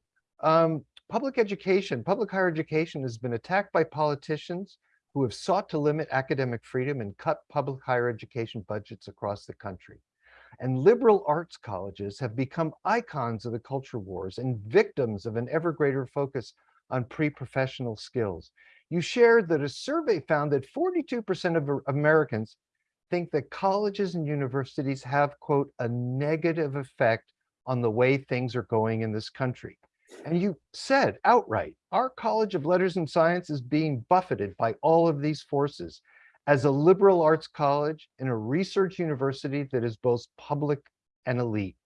[SPEAKER 1] um, public education, public higher education has been attacked by politicians who have sought to limit academic freedom and cut public higher education budgets across the country. And liberal arts colleges have become icons of the culture wars and victims of an ever greater focus on pre-professional skills. You shared that a survey found that 42% of Americans think that colleges and universities have, quote, a negative effect on the way things are going in this country. And you said outright, our College of Letters and Science is being buffeted by all of these forces as a liberal arts college and a research university that is both public and elite.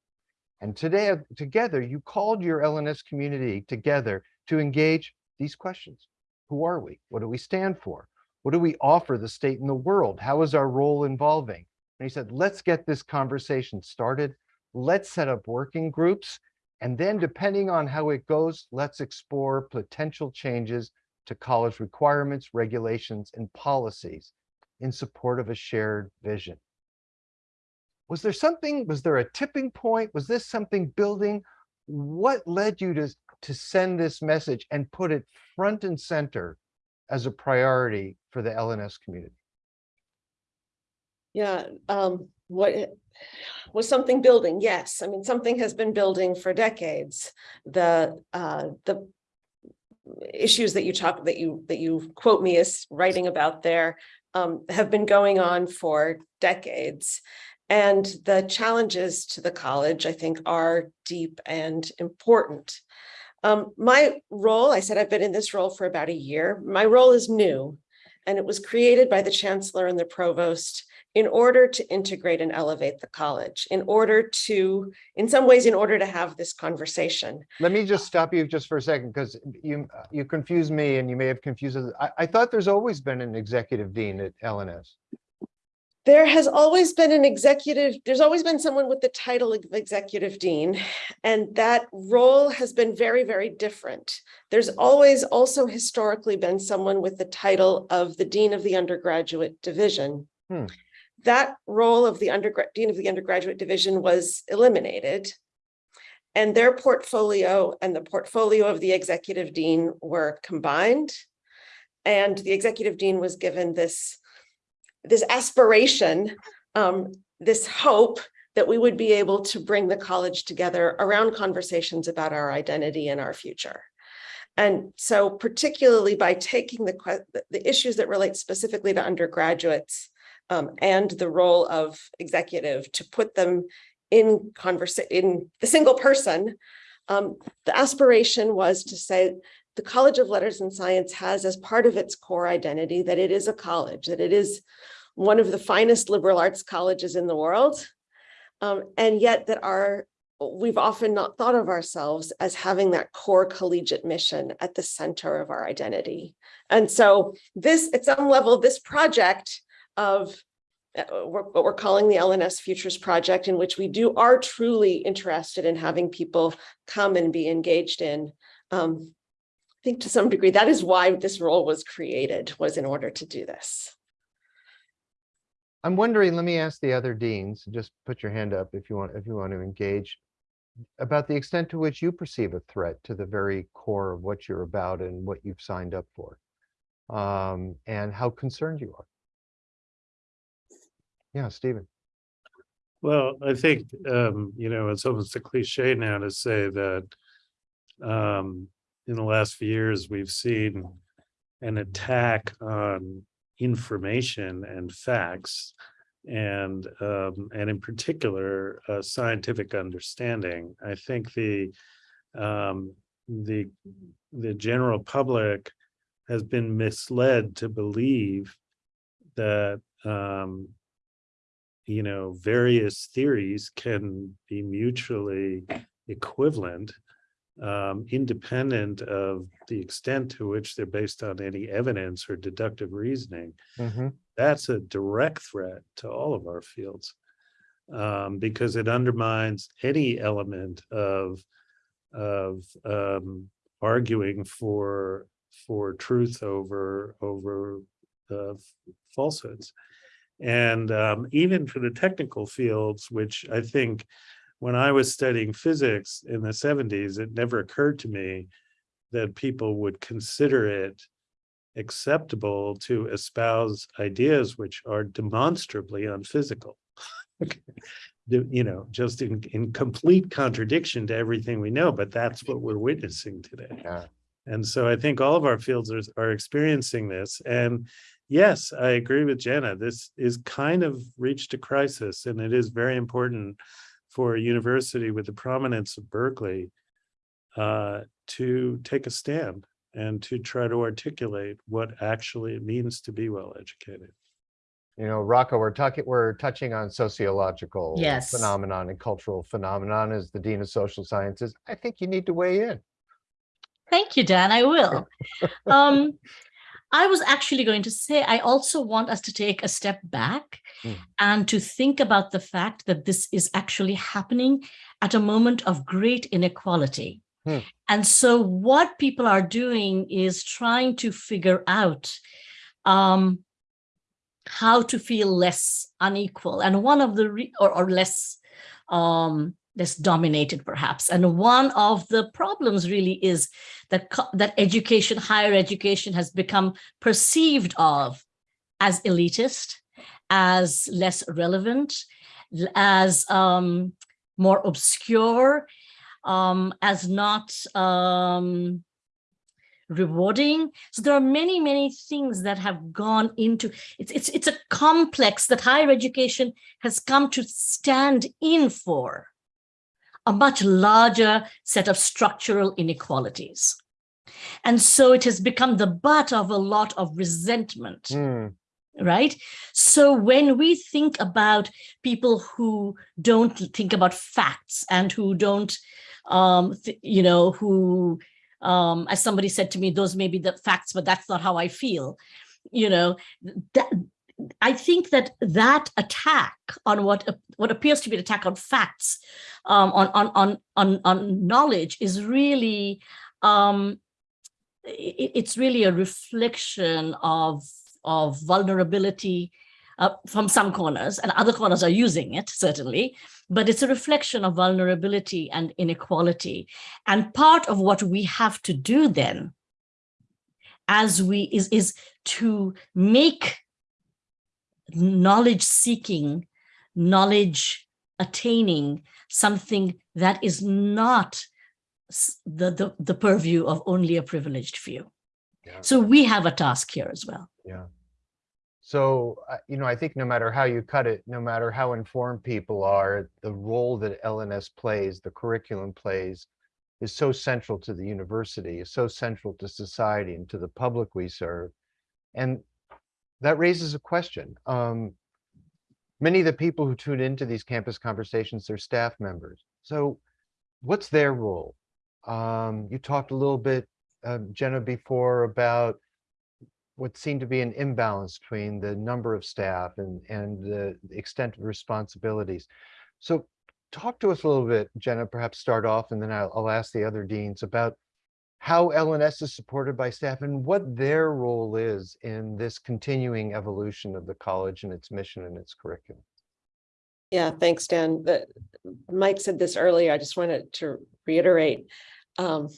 [SPEAKER 1] And today, together, you called your LNS community together to engage these questions. Who are we? What do we stand for? What do we offer the state and the world? How is our role involving? And he said, let's get this conversation started. Let's set up working groups. And then depending on how it goes, let's explore potential changes to college requirements, regulations, and policies in support of a shared vision. Was there something, was there a tipping point? Was this something building? What led you to, to send this message and put it front and center as a priority for the LNS community?
[SPEAKER 2] Yeah, um, what was something building? Yes, I mean, something has been building for decades. The, uh, the issues that you talk, that you, that you quote me as writing about there, um, have been going on for decades. And the challenges to the college, I think, are deep and important. Um, my role, I said I've been in this role for about a year. My role is new, and it was created by the chancellor and the provost in order to integrate and elevate the college, in order to, in some ways, in order to have this conversation.
[SPEAKER 1] Let me just stop you just for a second, because you, you confuse me and you may have confused, us. I, I thought there's always been an executive dean at LNS.
[SPEAKER 2] There has always been an executive, there's always been someone with the title of executive dean, and that role has been very, very different. There's always also historically been someone with the title of the dean of the undergraduate division.
[SPEAKER 1] Hmm.
[SPEAKER 2] That role of the undergrad, dean of the undergraduate division was eliminated. And their portfolio and the portfolio of the executive dean were combined. And the executive dean was given this this aspiration, um, this hope that we would be able to bring the college together around conversations about our identity and our future. And so particularly by taking the, the issues that relate specifically to undergraduates um, and the role of executive to put them in conversation, in the single person, um, the aspiration was to say, the College of Letters and Science has as part of its core identity that it is a college, that it is one of the finest liberal arts colleges in the world. Um, and yet that our, we've often not thought of ourselves as having that core collegiate mission at the center of our identity. And so this, at some level, this project of uh, what we're calling the LNS Futures Project, in which we do are truly interested in having people come and be engaged in. Um, I think to some degree, that is why this role was created, was in order to do this.
[SPEAKER 1] I'm wondering, let me ask the other deans, just put your hand up if you want, if you want to engage. About the extent to which you perceive a threat to the very core of what you're about and what you've signed up for. Um, and how concerned you are. Yeah, Steven.
[SPEAKER 4] Well, I think, um, you know, it's almost a cliche now to say that um, in the last few years, we've seen an attack on information and facts and um, and in particular uh, scientific understanding. I think the um, the the general public has been misled to believe that um, you know various theories can be mutually equivalent um, independent of the extent to which they're based on any evidence or deductive reasoning
[SPEAKER 1] Mhm.
[SPEAKER 4] that's a direct threat to all of our fields um, because it undermines any element of of um, arguing for for truth over over uh, falsehoods and um, even for the technical fields which i think when i was studying physics in the 70s it never occurred to me that people would consider it acceptable to espouse ideas which are demonstrably unphysical. <laughs> Okay. You know, just in, in complete contradiction to everything we know, but that's what we're witnessing today.
[SPEAKER 1] Yeah.
[SPEAKER 4] And so I think all of our fields are, are experiencing this. And yes, I agree with Jenna. This is kind of reached a crisis and it is very important for a university with the prominence of Berkeley uh, to take a stand and to try to articulate what actually it means to be well educated.
[SPEAKER 1] You know, Raka, we're talking, we're touching on sociological
[SPEAKER 5] Yes.
[SPEAKER 1] phenomenon and cultural phenomenon as the Dean of Social Sciences. I think you need to weigh in.
[SPEAKER 5] Thank you, Dan. I will. <laughs> um, I was actually going to say, I also want us to take a step back
[SPEAKER 1] Mm.
[SPEAKER 5] and to think about the fact that this is actually happening at a moment of great inequality.
[SPEAKER 1] Hmm.
[SPEAKER 5] And so what people are doing is trying to figure out um, how to feel less unequal. And one of the, re- or, or less, um, less dominated perhaps. And one of the problems really is that, that education, higher education has become perceived of as elitist, as less relevant, as um, more obscure, um, as not um, rewarding. So there are many, many things that have gone into it's it's it's a complex that higher education has come to stand in for a much larger set of structural inequalities. And so it has become the butt of a lot of resentment
[SPEAKER 1] Hmm,
[SPEAKER 5] right? So when we think about people who don't think about facts and who don't, um, you know, who, um, as somebody said to me, those may be the facts, but that's not how I feel. You know, that I think that that attack on what what appears to be an attack on facts, um, on on on on on knowledge, is really um, i- i- it's really a reflection of of vulnerability uh, from some corners and other corners are using it certainly but it's a reflection of vulnerability and inequality. And part of what we have to do then as we is is to make knowledge seeking knowledge attaining something that is not the, the the purview of only a privileged few
[SPEAKER 1] Yeah.
[SPEAKER 5] so we have a task here as well
[SPEAKER 1] Yeah. So, you know, I think no matter how you cut it, no matter how informed people are, the role that LNS plays, the curriculum plays, is so central to the university, is so central to society and to the public we serve. And that raises a question. Um, many of the people who tune into these campus conversations are staff members. So what's their role? Um, you talked a little bit, uh, Jenna, before about what seemed to be an imbalance between the number of staff and, and the extent of responsibilities. So talk to us a little bit, Jenna, perhaps start off and then I'll, I'll ask the other deans about how LNS is supported by staff and what their role is in this continuing evolution of the college and its mission and its curriculum.
[SPEAKER 2] Yeah, thanks, Dan. The, Mike said this earlier. I just wanted to reiterate. Um,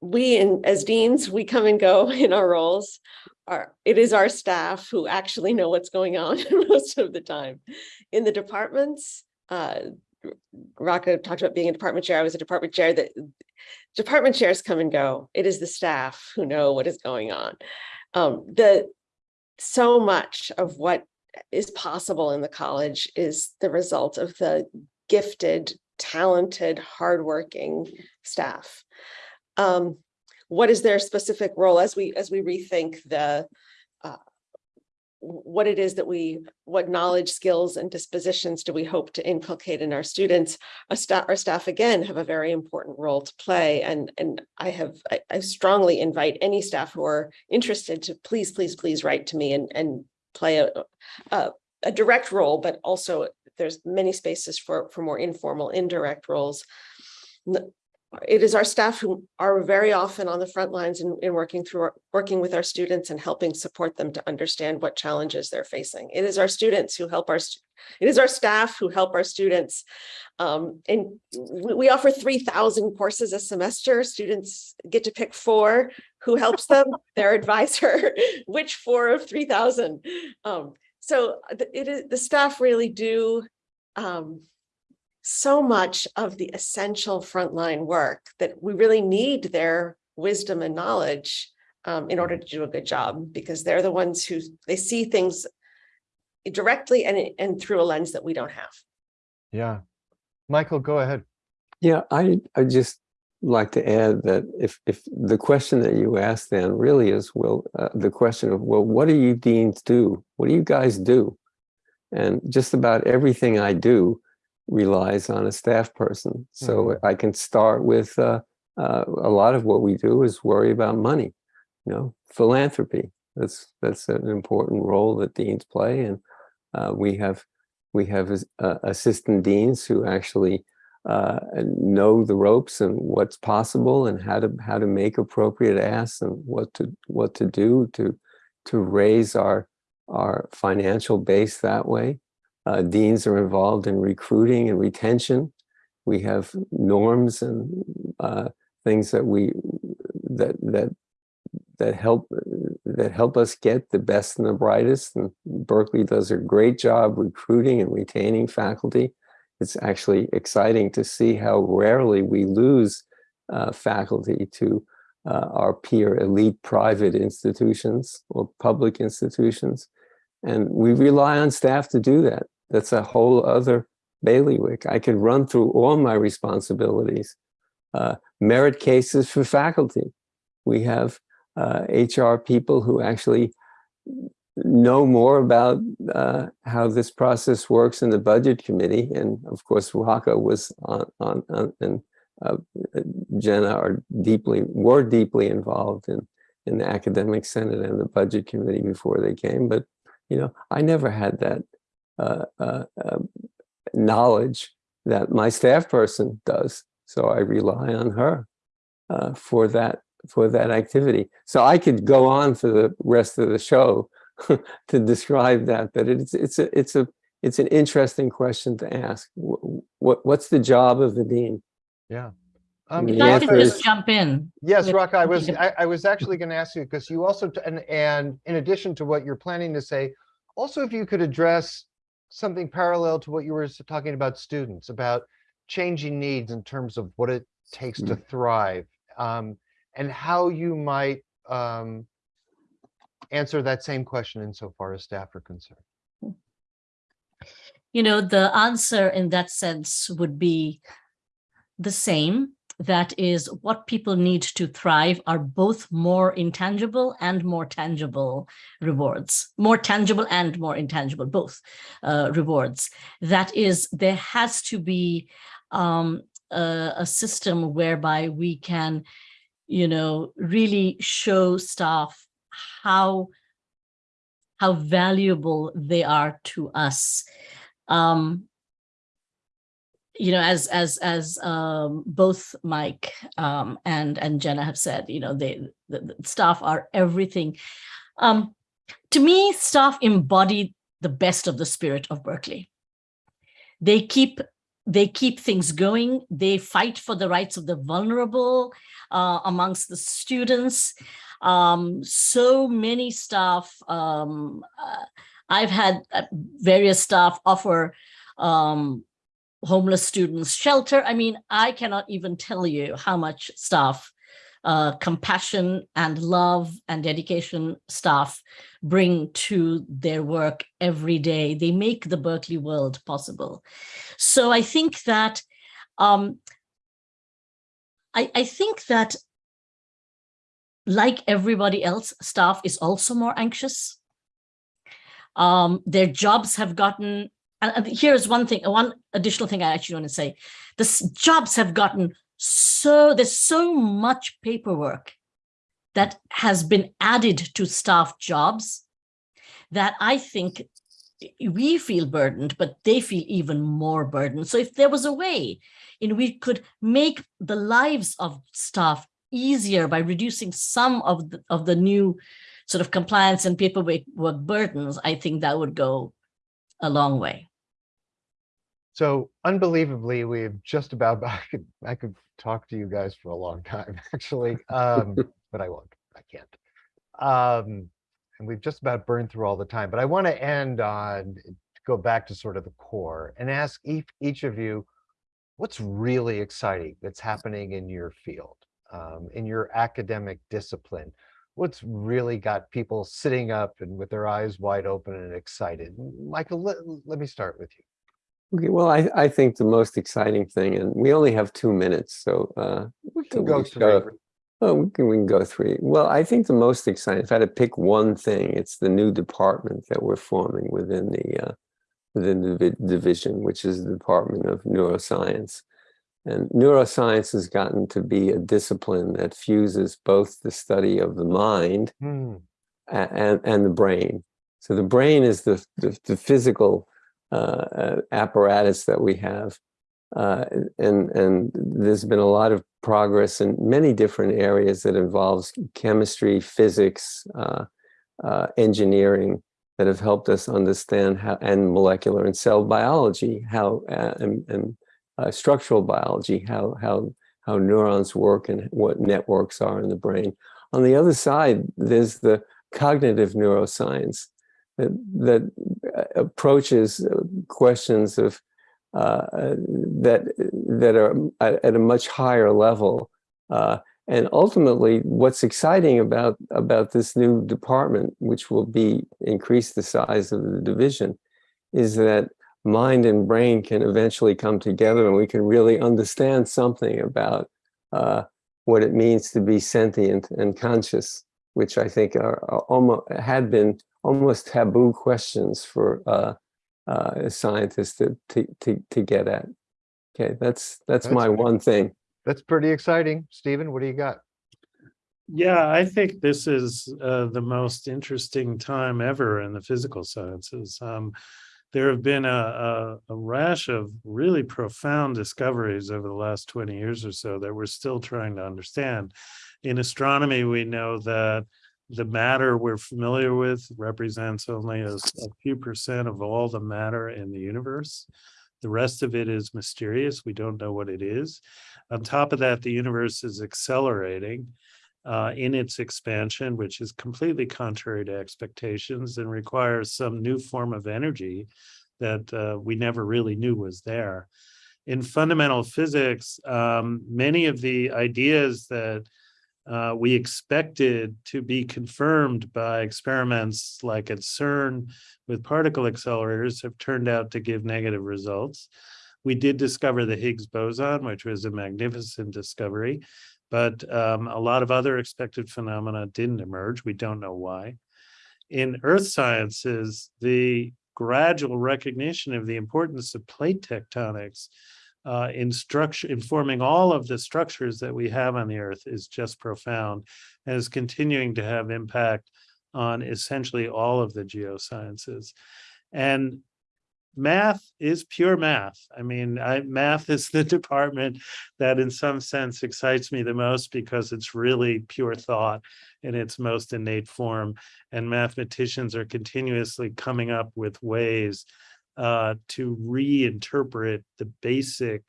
[SPEAKER 2] we, in as deans, we come and go <laughs> in our roles. Our, it is our staff who actually know what's going on <laughs> most of the time. In the departments, uh, Raka talked about being a department chair. I was a department chair that department chairs come and go. It is the staff who know what is going on. Um, the so much of what is possible in the college is the result of the gifted, talented, hardworking staff. Um, what is their specific role as we as we rethink the what it is that we, what knowledge, skills, and dispositions do we hope to inculcate in our students? Our staff, our staff again have a very important role to play, and and I have I, I strongly invite any staff who are interested to please, please, please write to me and and play a a, a direct role, but also there's many spaces for for more informal, indirect roles. It is our staff who are very often on the front lines in, in working through, our- working with our students and helping support them to understand what challenges they're facing. It is our students who help our, it is our staff who help our students. Um, and we, we offer three thousand courses a semester. Students get to pick four. Who helps them? <laughs> Their advisor. <laughs> Which four of three thousand? Um, so it is, the staff really do um, so much of the essential frontline work that we really need their wisdom and knowledge um, in order to do a good job, because they're the ones who, they see things directly and, and through a lens that we don't have.
[SPEAKER 1] Yeah. Michael, go ahead.
[SPEAKER 3] Yeah, I I just like to add that if if the question that you asked then really is well uh, the question of well what do you deans do? What do you guys do? And just about everything I do relies on a staff person. So I can start with uh, uh, a lot of what we do is worry about money, you know, philanthropy. That's that's an important role that deans play, and uh, we have we have uh, assistant deans who actually uh, know the ropes and what's possible and how to how to make appropriate asks and what to what to do to to raise our our financial base that way. Uh, deans are involved in recruiting and retention. We have norms and uh, things that we that that that help that help us get the best and the brightest. And Berkeley does a great job recruiting and retaining faculty. It's actually exciting to see how rarely we lose uh, faculty to uh, our peer elite private institutions or public institutions. And we rely on staff to do that. That's a whole other bailiwick. I could run through all my responsibilities. Uh, merit cases for faculty. We have uh, HR people who actually know more about uh, how this process works in the budget committee. And of course, Raka was on, on, on and uh, Jenna are deeply, were deeply involved in, in the academic senate and the budget committee before they came. But, you know, I never had that knowledge that my staff person does. So I rely on her uh, for that for that activity. So I could go on for the rest of the show <laughs> to describe that, but it's it's a it's a it's an interesting question to ask. What what's the job of the dean?
[SPEAKER 1] Yeah. Um,
[SPEAKER 3] The
[SPEAKER 5] If I
[SPEAKER 3] answer
[SPEAKER 5] could just jump in.
[SPEAKER 1] Yes,
[SPEAKER 5] with-
[SPEAKER 1] Raka, I was, I, I was actually going to ask you, because you also, and, and in addition to what you're planning to say, also if you could address something parallel to what you were talking about students, about changing needs in terms of what it takes to thrive, um, and how you might, um, answer that same question insofar as staff are concerned.
[SPEAKER 5] You know, the answer in that sense would be the same. That is, what people need to thrive are both more intangible and more tangible rewards, more tangible and more intangible, both uh, rewards. That is, there has to be um, a, a system whereby we can, you know, really show staff how how valuable they are to us um you know as as as um both mike um and and jenna have said you know they the, the staff are everything. Um to me staff embody the best of the spirit of berkeley. They keep they keep things going. They fight for the rights of the vulnerable uh, amongst the students. Um so many staff um uh, i've had uh, various staff offer um homeless students shelter. I mean i cannot even tell you how much staff uh compassion and love and dedication staff bring to their work every day. They make the berkeley world possible. So i think that um i i think that like everybody else, staff is also more anxious. Um, their jobs have gotten, and here's one thing, one additional thing I actually want to say. The jobs have gotten so, there's so much paperwork that has been added to staff jobs that I think we feel burdened, but they feel even more burdened. So if there was a way in we could make the lives of staff easier by reducing some of the, of the new sort of compliance and paperwork burdens, I think that would go a long way.
[SPEAKER 1] So unbelievably, we've just about, <laughs> I could, I could talk to you guys for a long time, <laughs> actually, um, <laughs> but I won't, I can't. Um, and we've just about burned through all the time, but I want to end on, go back to sort of the core and ask each, each of you, what's really exciting that's happening in your field, um, in your academic discipline? What's really got people sitting up and with their eyes wide open and excited? Michael, let, let me start with you.
[SPEAKER 3] Okay, well, I, I think the most exciting thing, and we only have two minutes, so uh,
[SPEAKER 1] We can go
[SPEAKER 3] we
[SPEAKER 1] through.
[SPEAKER 3] Oh, we can, we can go three. Well, I think the most exciting, if I had to pick one thing, it's the new department that we're forming within the uh, within the division, which is the Department of Neuroscience. And neuroscience has gotten to be a discipline that fuses both the study of the mind a- and and the brain. So the brain is the the, the physical apparatus that we have, uh, and and there's been a lot of progress in many different areas that involves chemistry, physics, uh, uh, engineering that have helped us understand how and molecular and cell biology how uh, and, and uh, structural biology how how how neurons work and what networks are in the brain. On the other side, there's the cognitive neuroscience that, that uh, approaches uh, questions of uh, uh, that that are at, at a much higher level uh, And ultimately, what's exciting about, about this new department, which will be increase the size of the division, is that mind and brain can eventually come together and we can really understand something about uh, what it means to be sentient and conscious, which I think are, are almost had been almost taboo questions for uh, uh, scientists to, to to to get at. Okay, that's that's,
[SPEAKER 1] That's
[SPEAKER 3] my
[SPEAKER 1] great.
[SPEAKER 3] one thing.
[SPEAKER 1] That's pretty exciting. Steven, what do you got?
[SPEAKER 4] Yeah, I think this is uh, the most interesting time ever in the physical sciences. Um, there have been a, a, a rash of really profound discoveries over the last 20 years or so that we're still trying to understand. In astronomy, we know that the matter we're familiar with represents only a, a few percent of all the matter in the universe. The rest of it is mysterious. We don't know what it is. On top of that, the universe is accelerating uh, in its expansion, which is completely contrary to expectations and requires some new form of energy that uh, we never really knew was there. In fundamental physics, um, many of the ideas that uh, we expected to be confirmed by experiments like at CERN with particle accelerators have turned out to give negative results. We did discover the Higgs boson, which was a magnificent discovery but um, a lot of other expected phenomena didn't emerge. We don't know why. In earth sciences, the gradual recognition of the importance of plate tectonics uh, in structure, informing all of the structures that we have on the earth is just profound and is continuing to have impact on essentially all of the geosciences. And math is pure math. I mean, I, math is the <laughs> department that in some sense excites me the most because it's really pure thought in its most innate form. And mathematicians are continuously coming up with ways uh, to reinterpret the basic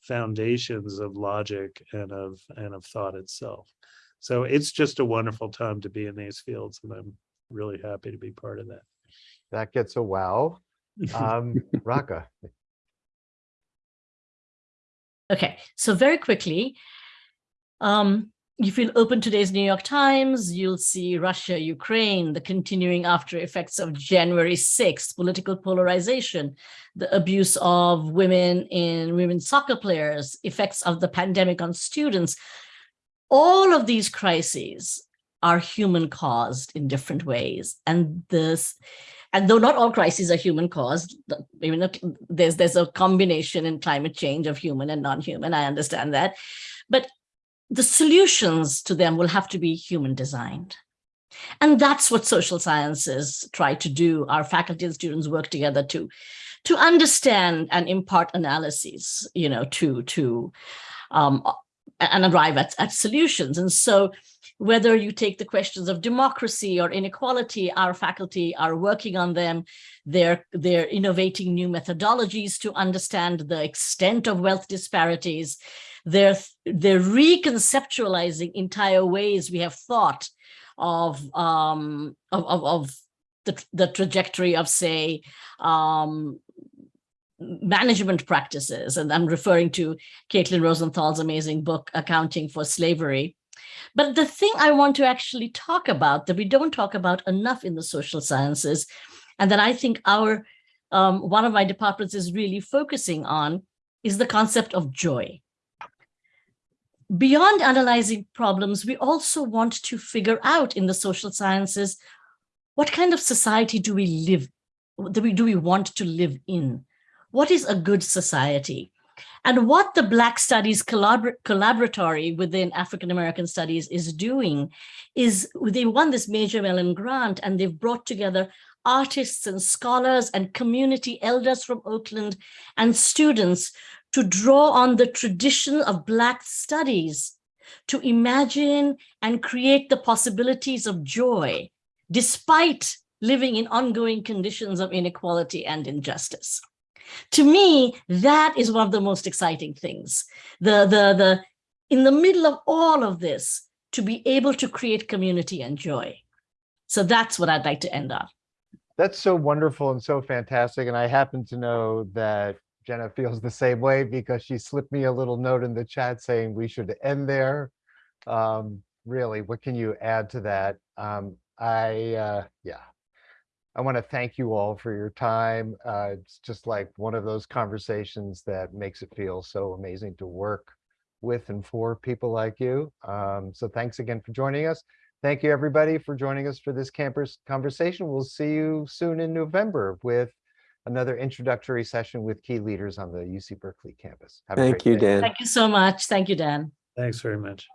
[SPEAKER 4] foundations of logic and of and of thought itself. So it's just a wonderful time to be in these fields, and I'm really happy to be part of that.
[SPEAKER 1] That gets a wow. Um, <laughs> Raka,
[SPEAKER 5] Okay, so very quickly, um, if you'll open today's New York Times, you'll see Russia, Ukraine, the continuing after effects of January 6th, political polarization, the abuse of women in women soccer players, effects of the pandemic on students. All of these crises are human caused in different ways. And this, and though not all crises are human caused, I mean, there's there's a combination in climate change of human and non-human. I understand that, but the solutions to them will have to be human designed. And that's what social sciences try to do. Our faculty and students work together to, to understand and impart analyses, you know, to, to um, and arrive at, at solutions. And so whether you take the questions of democracy or inequality, our faculty are working on them. They're, they're innovating new methodologies to understand the extent of wealth disparities. They're, they're reconceptualizing entire ways we have thought of, um, of, of, of the, the trajectory of, say, um, management practices. And I'm referring to Caitlin Rosenthal's amazing book, Accounting for Slavery. But the thing I want to actually talk about that we don't talk about enough in the social sciences, and that I think our um, one of my departments is really focusing on, is the concept of joy. Beyond analyzing problems, we also want to figure out in the social sciences, what kind of society do we live, do we, do we want to live in? What is a good society? And what the Black Studies collabor Collaboratory within African American Studies is doing is they won this Major Mellon grant and they've brought together artists and scholars and community elders from Oakland and students to draw on the tradition of Black studies to imagine and create the possibilities of joy despite living in ongoing conditions of inequality and injustice. To me, that is one of the most exciting things. The, the, the, in the middle of all of this, to be able to create community and joy. So that's what I'd like to end on.
[SPEAKER 1] that's so wonderful and so fantastic. And I happen to know that Jenna feels the same way because she slipped me a little note in the chat saying we should end there. Um, really, what can you add to that? Um, I, uh, yeah. I want to thank you all for your time. Uh, it's just like one of those conversations that makes it feel so amazing to work with and for people like you. Um, so thanks again for joining us. Thank you, everybody, for joining us for this campus conversation. We'll see you soon in November with another introductory session with key leaders on the UC Berkeley campus. Have a
[SPEAKER 3] Thank
[SPEAKER 1] great
[SPEAKER 3] you,
[SPEAKER 1] day.
[SPEAKER 3] Dan.
[SPEAKER 5] Thank you so much. Thank you, Dan.
[SPEAKER 4] Thanks very much.